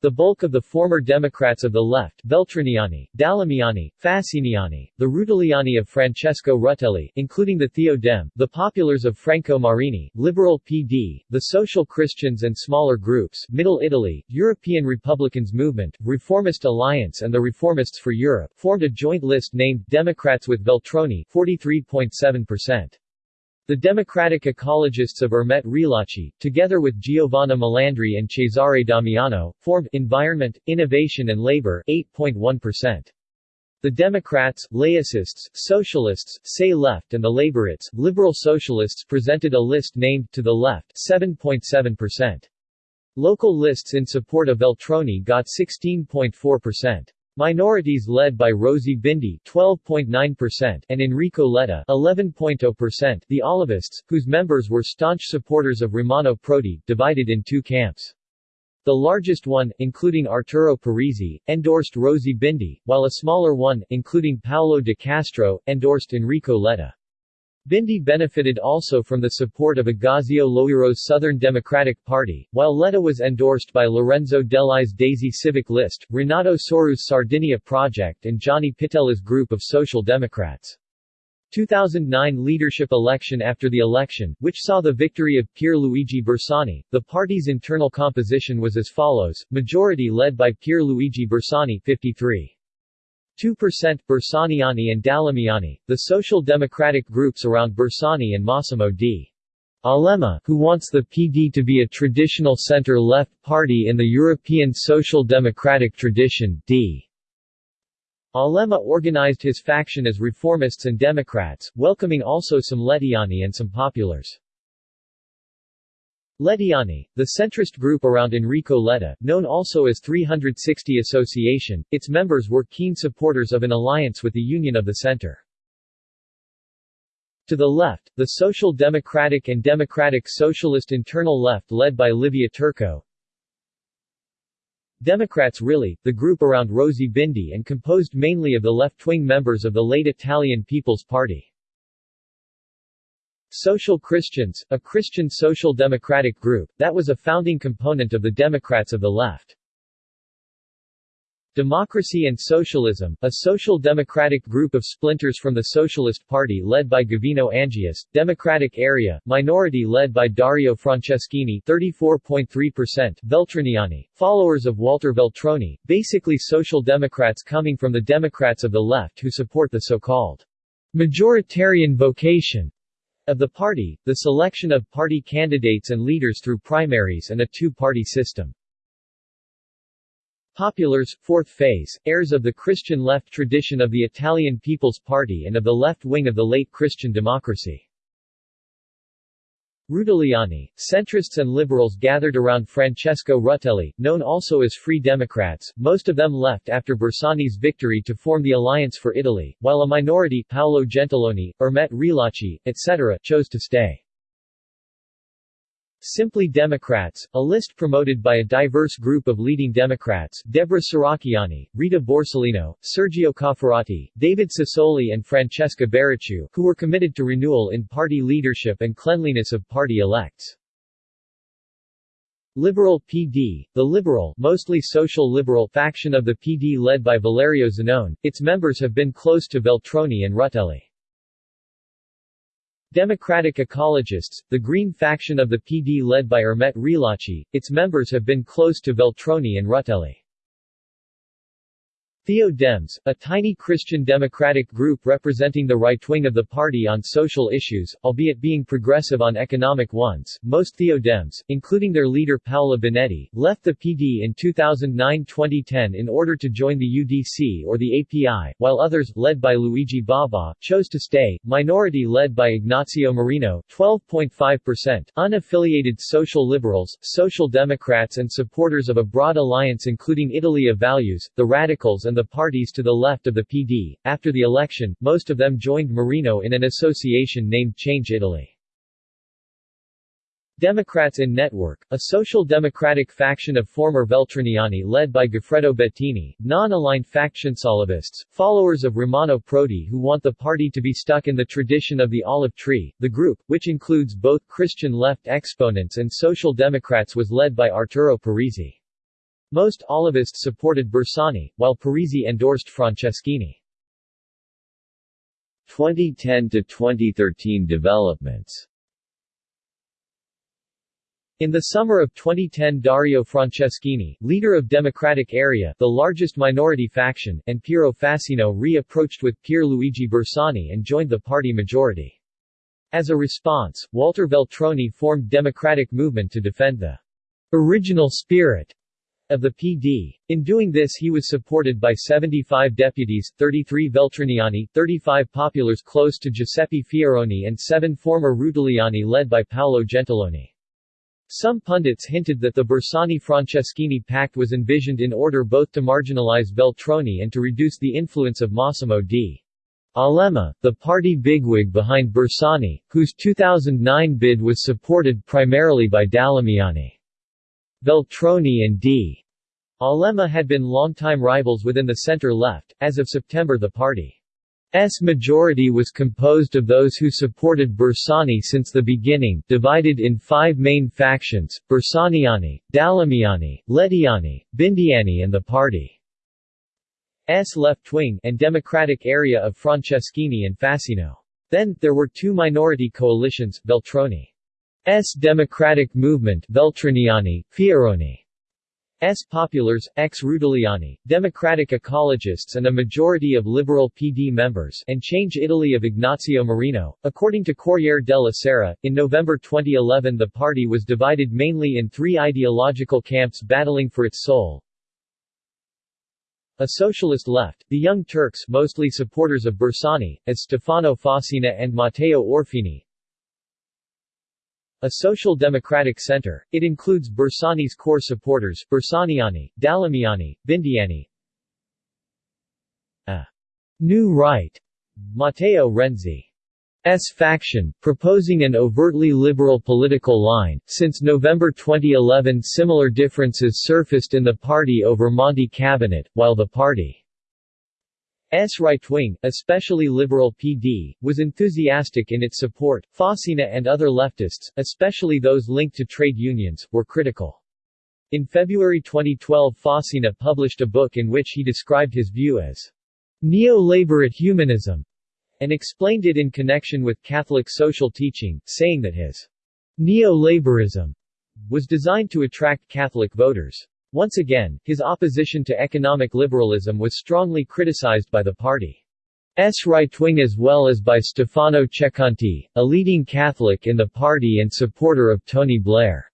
S1: The bulk of the former Democrats of the left Veltroniani, Dalemiani, Fassiniani, the Rutelliani of Francesco Rutelli, including the Theo Dem, the Populars of Franco Marini, Liberal PD, the Social Christians and smaller groups Middle Italy, European Republicans Movement, Reformist Alliance and the Reformists for Europe formed a joint list named Democrats with Veltroni 43.7%. The democratic ecologists of Ermete Realacci, together with Giovanna Melandri and Cesare Damiano, formed Environment, Innovation and Labor 8.1%. The Democrats, Laicists, Socialists, Say Left and the Laborites, Liberal Socialists presented a list named To the Left 7.7%. Local lists in support of Veltroni got 16.4%. Minorities led by Rosy Bindi 12.9% and Enrico Letta 11.0%. The Olivists, whose members were staunch supporters of Romano Prodi, divided in two camps. The largest one, including Arturo Parisi, endorsed Rosy Bindi, while a smaller one, including Paolo de Castro, endorsed Enrico Letta. Bindi benefited also from the support of Agazio Loiero's Southern Democratic Party, while Letta was endorsed by Lorenzo Dellai's Daisy Civic List, Renato Soru's Sardinia Project and Gianni Pittella's group of Social Democrats. 2009 leadership election After the election, which saw the victory of Pierluigi Bersani, the party's internal composition was as follows, majority led by Pierluigi Bersani 53. 2% Bersaniani and Dalemiani, the social democratic groups around Bersani and Massimo D. Alema, who wants the PD to be a traditional center-left party in the European social democratic tradition, D. Alema organized his faction as reformists and Democrats, welcoming also some Lettiani and some populars. Lettiani, the centrist group around Enrico Letta, known also as 360 Association, its members were keen supporters of an alliance with the Union of the Center. To the left, the Social Democratic and Democratic Socialist internal left led by Livia Turco. Democrats Really, the group around Rosy Bindi and composed mainly of the left-wing members of the late Italian People's Party. Social Christians, a Christian social democratic group, that was a founding component of the Democrats of the Left. Democracy and Socialism, a social democratic group of splinters from the Socialist Party led by Gavino Angius, Democratic Area, minority led by Dario Franceschini 34.3%, Veltroniani, followers of Walter Veltroni, basically social democrats coming from the Democrats of the left who support the so-called majoritarian vocation of the party, the selection of party candidates and leaders through primaries and a two-party system. Populars, fourth phase, heirs of the Christian left tradition of the Italian People's Party and of the left wing of the late Christian democracy. Rutelliani, centrists and liberals gathered around Francesco Rutelli, known also as Free Democrats, most of them left after Bersani's victory to form the Alliance for Italy, while a minority Paolo Gentiloni, Ermete Realacci, etc., chose to stay. Simply Democrats, a list promoted by a diverse group of leading Democrats, Deborah Serracchiani, Rita Borsellino, Sergio Cofferati, David Sassoli and Francesca Barracciu, who were committed to renewal in party leadership and cleanliness of party elects. Liberal PD, the liberal mostly social liberal faction of the PD led by Valerio Zanone, its members have been close to Veltroni and Rutelli. Democratic Ecologists, the Green faction of the PD led by Ermete Realacci, its members have been close to Veltroni and Rutelli. Theo-Dems, a tiny Christian democratic group representing the right wing of the party on social issues, albeit being progressive on economic ones, most Theo-Dems, including their leader Paola Binetti, left the PD in 2009-2010 in order to join the UDC or the API, while others, led by Luigi Bobba, chose to stay. Minority led by Ignazio Marino 12.5%, unaffiliated social liberals, social democrats and supporters of a broad alliance including Italy of Values, the Radicals and the parties to the left of the PD. After the election, most of them joined Marino in an association named Change Italy. Democrats in Network, a social democratic faction of former Veltroniani led by Goffredo Bettini, non-aligned faction Solivists, followers of Romano Prodi who want the party to be stuck in the tradition of the olive tree. The group, which includes both Christian left exponents and social democrats was led by Arturo Parisi. Most Olivists supported Bersani, while Parisi endorsed Franceschini. 2010 to 2013 developments in the summer of 2010 Dario Franceschini, leader of Democratic Area the largest minority faction, and Piero Fassino re-approached with Pier Luigi Bersani and joined the party majority. As a response, Walter Veltroni formed Democratic Movement to defend the original spirit of the PD. In doing this he was supported by 75 deputies, 33 Veltroniani, 35 populars close to Giuseppe Fioroni and 7 former Rutelliani led by Paolo Gentiloni. Some pundits hinted that the Bersani-Franceschini pact was envisioned in order both to marginalize Veltroni and to reduce the influence of Massimo D. Alema, the party bigwig behind Bersani, whose 2009 bid was supported primarily by Dalemiani. Veltroni and D. Alema had been longtime rivals within the center-left. As of September the party's majority was composed of those who supported Bersani since the beginning, divided in five main factions, Bersaniani, Dalemiani, Lettiani, Bindiani and the party's left wing and democratic area of Franceschini and Fassino. Then, there were two minority coalitions, Veltroni S. Democratic Movement Veltroniani, Fioroni. S. Populars, ex Rutelliani, Democratic Ecologists and a majority of Liberal PD members and Change Italy of Ignazio Marino. According to Corriere della Sera, in November 2011 the party was divided mainly in three ideological camps battling for its soul. A socialist left, the Young Turks mostly supporters of Bersani, as Stefano Fassina and Matteo Orfini, a social democratic center, it includes Bersani's core supporters, Bersaniani, Dalemiani, Bindiani, a new right, Matteo Renzi's faction, proposing an overtly liberal political line. Since November 2011 similar differences surfaced in the party over Monti cabinet, while the party S right-wing, especially Liberal PD, was enthusiastic in its support. Fassina and other leftists, especially those linked to trade unions, were critical. In February 2012 Fassina published a book in which he described his view as neo-laborate humanism and explained it in connection with Catholic social teaching, saying that his neo-laborism was designed to attract Catholic voters. Once again, his opposition to economic liberalism was strongly criticized by the party's right wing as well as by Stefano Ceccanti, a leading Catholic in the party and supporter of Tony Blair.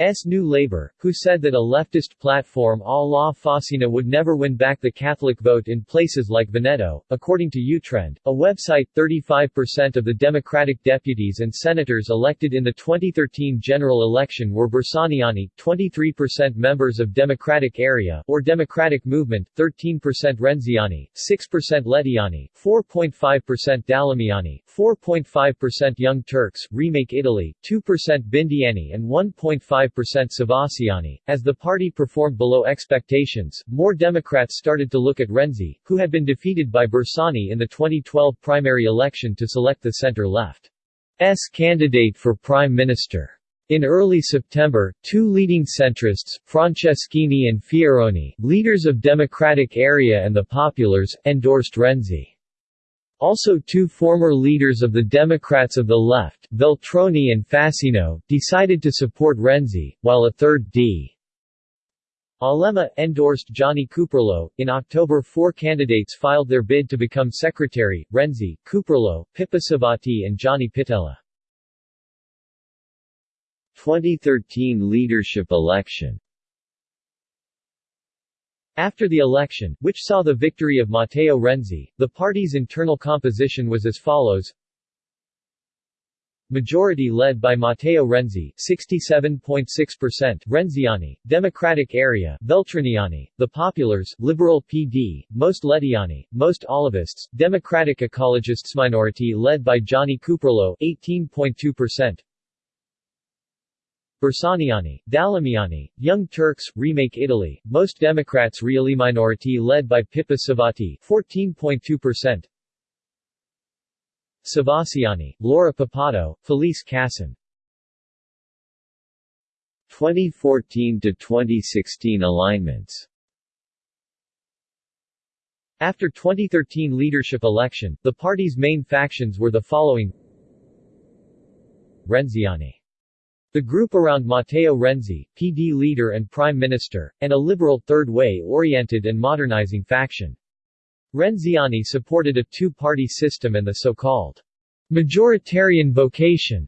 S1: S. New Labour, who said that a leftist platform a la Fassina would never win back the Catholic vote in places like Veneto. According to YouTrend, a website 35% of the Democratic deputies and senators elected in the 2013 general election were Bersaniani, 23% members of Democratic Area or Democratic Movement, 13% Renziani, 6% Lettiani, 4.5% Dalemiani, 4.5% Young Turks, Remake Italy, 2% Bindiani and 1.5 5% Civatiani. As the party performed below expectations, more Democrats started to look at Renzi, who had been defeated by Bersani in the 2012 primary election to select the center-left's candidate for prime minister. In early September, two leading centrists, Franceschini and Fioroni, leaders of Democratic Area and the Populars, endorsed Renzi. Also two former leaders of the Democrats of the Left, Veltroni and Fassino, decided to support Renzi, while a third D. Alema, endorsed Gianni Cuperlo. In October four candidates filed their bid to become secretary, Renzi, Cuperlo, Pippo Civati and Gianni Pittella. 2013 leadership election after the election, which saw the victory of Matteo Renzi, the party's internal composition was as follows. Majority led by Matteo Renzi 67.6%, Renziani, Democratic Area, Veltroniani, The Populars, Liberal PD, most Lettiani, most Olivists, Democratic Ecologists minority led by Gianni Cuperlo 18.2%, Bersaniani, Dalemiani, Young Turks, Remake Italy, most Democrats really minority led by Pippo Civati 14.2%, Civatiani, Laura Puppato, Felice Casson 2014 to 2016 alignments. After 2013 leadership election, the party's main factions were the following. Renziani the group around Matteo Renzi, PD leader and prime minister, and a liberal third way-oriented and modernizing faction. Renziani supported a two-party system and the so-called majoritarian vocation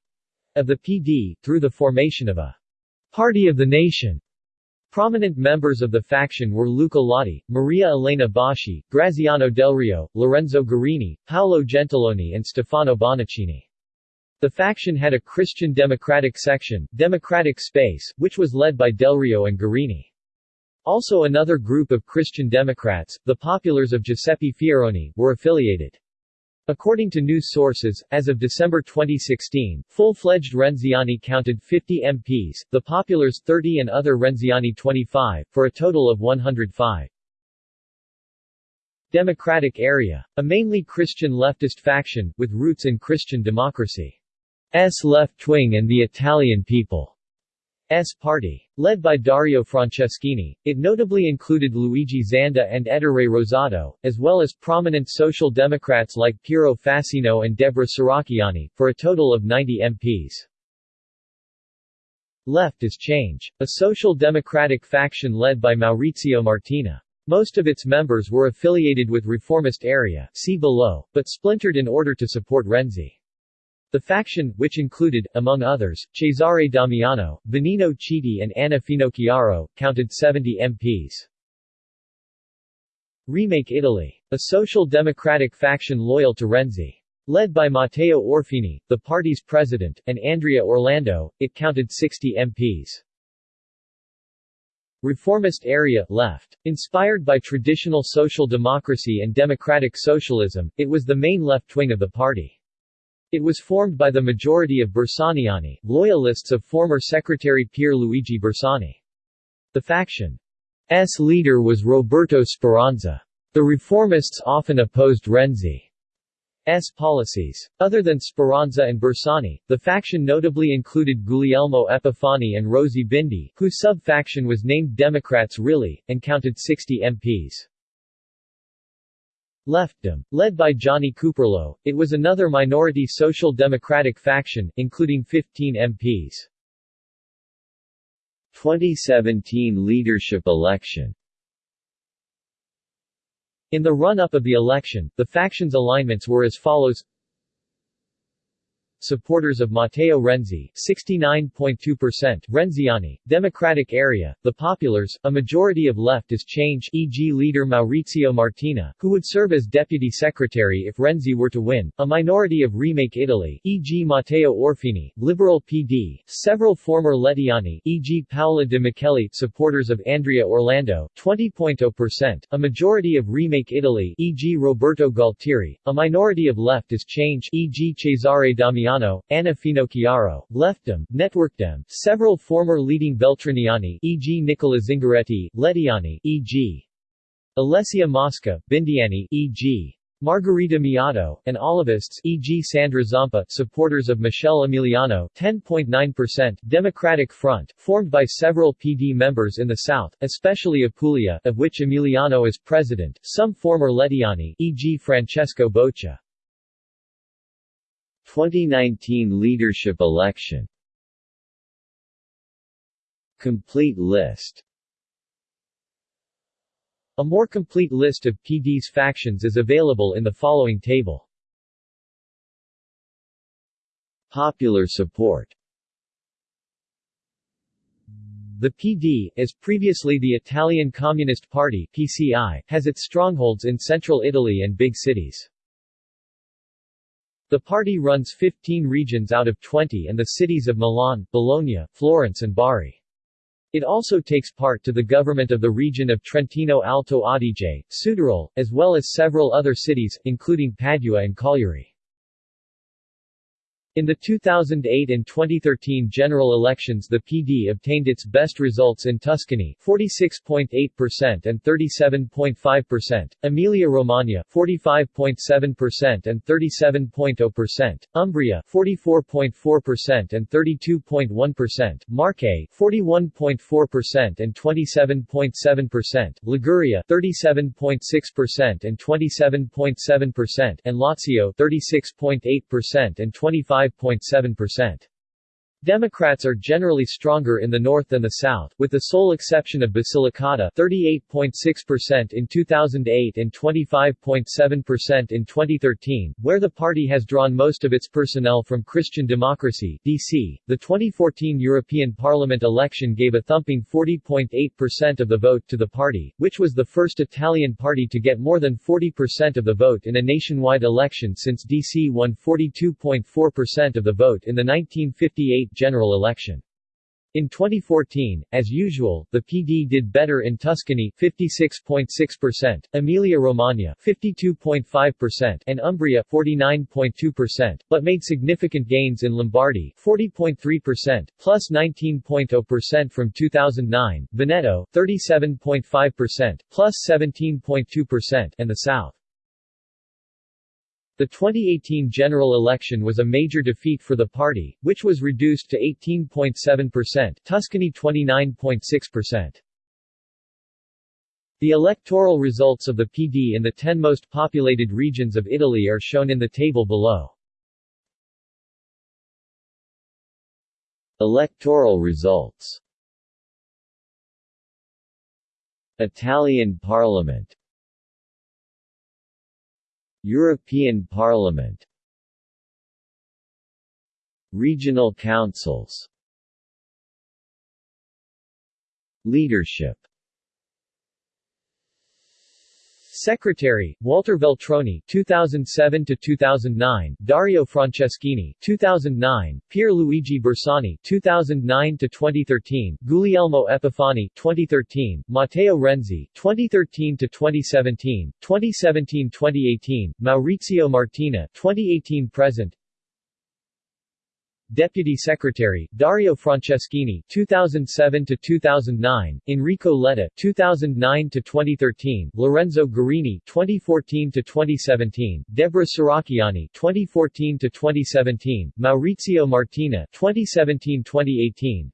S1: of the PD, through the formation of a party of the nation. Prominent members of the faction were Luca Lotti, Maria Elena Boschi, Graziano Del Rio, Lorenzo Guerini, Paolo Gentiloni and Stefano Bonaccini. The faction had a Christian Democratic section, Democratic Space, which was led by Del Rio and Guerini. Also another group of Christian Democrats, the Populars of Giuseppe Fioroni, were affiliated. According to news sources, as of December 2016, full-fledged Renziani counted 50 MPs, the Populars 30 and other Renziani 25, for a total of 105. Democratic Area. A mainly Christian leftist faction, with roots in Christian democracy. S left wing and the Italian People's Party. Led by Dario Franceschini, it notably included Luigi Zanda and Ettore Rosato, as well as prominent social democrats like Piero Fassino and Deborah Serracchiani, for a total of 90 MPs. Left is Change, a social democratic faction led by Maurizio Martina. Most of its members were affiliated with Reformist Area see below, but splintered in order to support Renzi. The faction, which included, among others, Cesare Damiano, Vannino Chiti and Anna Finocchiaro, counted 70 MPs. Remake Italy. A social democratic faction loyal to Renzi. Led by Matteo Orfini, the party's president, and Andrea Orlando, it counted 60 MPs. Reformist area, left. Inspired by traditional social democracy and democratic socialism, it was the main left wing of the party. It was formed by the majority of Bersaniani, loyalists of former Secretary Pier Luigi Bersani. The faction's leader was Roberto Speranza. The reformists often opposed Renzi's policies. Other than Speranza and Bersani, the faction notably included Guglielmo Epifani and Rosy Bindi, whose sub-faction was named Democrats Really, and counted 60 MPs. Leftdem. Led by Gianni Cuperlo, it was another minority social democratic faction, including 15 MPs. 2017 leadership election in the run-up of the election, the factions' alignments were as follows Supporters of Matteo Renzi, 69.2%, Renziani, Democratic area, the Populars, a majority of leftist change e.g. leader Maurizio Martina, who would serve as deputy secretary if Renzi were to win, a minority of Remake Italy, e.g. Matteo Orfini, Liberal PD, several former Lettiani, e.g. Paola De Micheli, supporters of Andrea Orlando, 20.0%, a majority of Remake Italy, e.g. Roberto Gualtieri, a minority of leftist change, e.g. Cesare Damiano Italiano, Anna Finocchiaro, Leftdem, Networkdem, several former leading Veltroniani e.g. Nicola Zingaretti, Lettiani e.g. Alessia Mosca, Bindiani e.g. Margherita Miotto, and Olivists e.g. Sandra Zampa, supporters of Michele Emiliano 10.9%, Democratic Front, formed by several PD members in the south, especially Apulia, of which Emiliano is president, some former Lettiani e.g. Francesco Boccia. 2019 leadership election Complete list A more complete list of PD's factions is available in the following table. Popular support The PD, as previously the Italian Communist Party PCI, has its strongholds in central Italy and big cities. The party runs 15 regions out of 20 and the cities of Milan, Bologna, Florence and Bari. It also takes part to the government of the region of Trentino Alto Adige, Südtirol, as well as several other cities, including Padua and Cagliari. In the 2008 and 2013 general elections the PD obtained its best results in Tuscany 46.8% and 37.5%, Emilia-Romagna 45.7% and 37.0%, Umbria 44.4% and 32.1%, Marche 41.4% and 27.7%, Liguria 37.6% and 27.7%, and Lazio 36.8% and 25 5.7%. Democrats are generally stronger in the north than the south, with the sole exception of Basilicata 38.6% in 2008 and 25.7% in 2013, where the party has drawn most of its personnel from Christian Democracy DC. .The 2014 European Parliament election gave a thumping 40.8% of the vote to the party, which was the first Italian party to get more than 40% of the vote in a nationwide election since DC won 42.4% of the vote in the 1958 general election. In 2014, as usual, the PD did better in Tuscany 56.6%, Emilia-Romagna 52.5% and Umbria 49.2%, but made significant gains in Lombardy 40.3%, plus 19.0% from 2009, Veneto 37.5%, plus 17.2% and the South. The 2018 general election was a major defeat for the party, which was reduced to 18.7%, Tuscany 29.6%. The electoral results of the PD in the 10 most populated regions of Italy are shown in the table below. Electoral results Italian Parliament European Parliament. Regional councils. Leadership Secretary, Walter Veltroni 2007 to 2009, Dario Franceschini 2009, Pierluigi Bersani 2009 to 2013, Guglielmo Epifani 2013, Matteo Renzi 2013 to 2017, 2017-2018, Maurizio Martina 2018 present Deputy Secretary Dario Franceschini 2007 to 2009 Enrico Letta 2009 to 2013 Lorenzo Guerini 2014 to 2017 Deborah Serracchiani 2014 to 2017 Maurizio Martina 2017-2018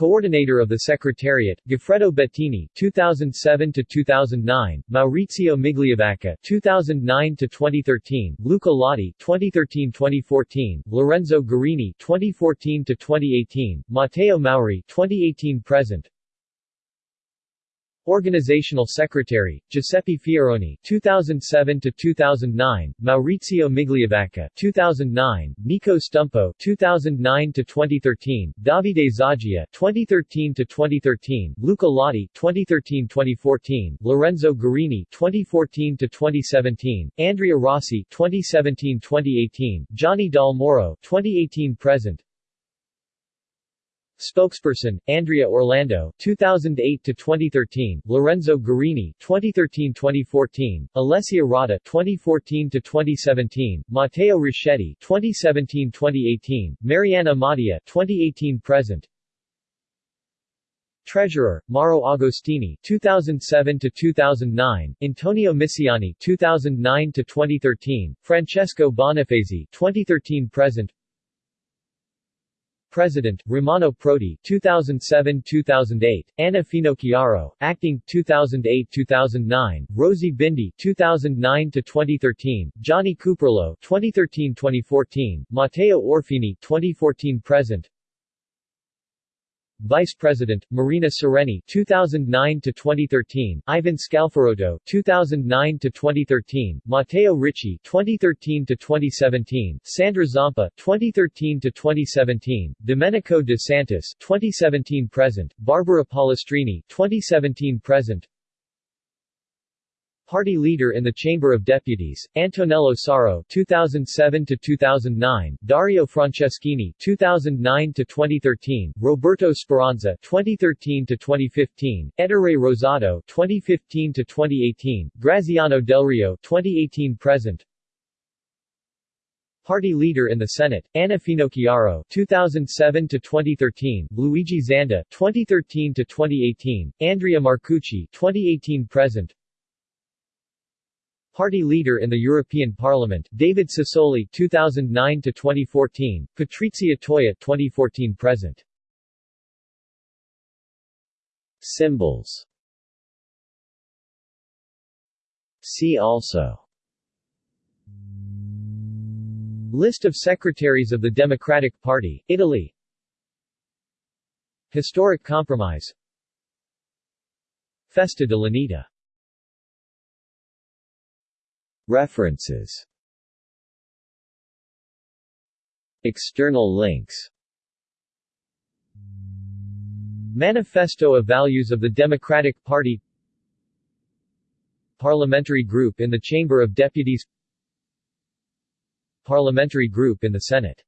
S1: Coordinator of the Secretariat, Goffredo Bettini 2007 to 2009, Maurizio Migliavacca 2009 to 2013, Luca Lotti 2013-2014, Lorenzo Guerini 2014 to 2018, Matteo Mauri 2018 present. Organizational Secretary, Giuseppe Fioroni 2007 to 2009, Maurizio Migliavacca 2009, Nico Stumpo 2009 to 2013, Davide Zoggia 2013 to 2013, Luca Lotti 2013-2014, Lorenzo Guerini 2014 to 2017, Andrea Rossi 2017-2018, Gianni Dal Moro 2018 present. Spokesperson, Andrea Orlando 2008 to 2013, Lorenzo Guerini 2013-2014, Alessia Rotta 2014 to 2017, Matteo Richetti 2017-2018, Marianna Madia 2018 present. Treasurer, Mauro Agostini 2007 to 2009, Antonio Misiani 2009 to 2013, Francesco Bonifazi 2013 present. President, Romano Prodi 2007-2008, Anna Finocchiaro, Acting, 2008-2009, Rosy Bindi 2009-2013, Gianni Cuperlo 2013-2014, Matteo Orfini 2014-present Vice President, Marina Sereni 2009 to 2013, Ivan Scalfarotto 2009 to 2013, Matteo Ricci 2013 to 2017, Sandra Zampa 2013 to 2017, Domenico De Santis 2017 present, Barbara Pollastrini 2017 present, Party leader in the Chamber of Deputies, Antonello Soro 2007 to 2009, Dario Franceschini 2009 to 2013, Roberto Speranza 2013 to 2015, Ettore Rosato 2015 to 2018, Graziano Delrio 2018 present. Party leader in the Senate, Anna Finocchiaro 2007 to 2013, Luigi Zanda 2013 to 2018, Andrea Marcucci 2018 present. Party leader in the European Parliament, David Sassoli 2009 to 2014, Patrizia Toia 2014 present. Symbols. See also. List of secretaries of the Democratic Party, Italy. Historic Compromise. Festa de References. External links. Manifesto of Values of the Democratic Party. Parliamentary Group in the Chamber of Deputies. Parliamentary Group in the Senate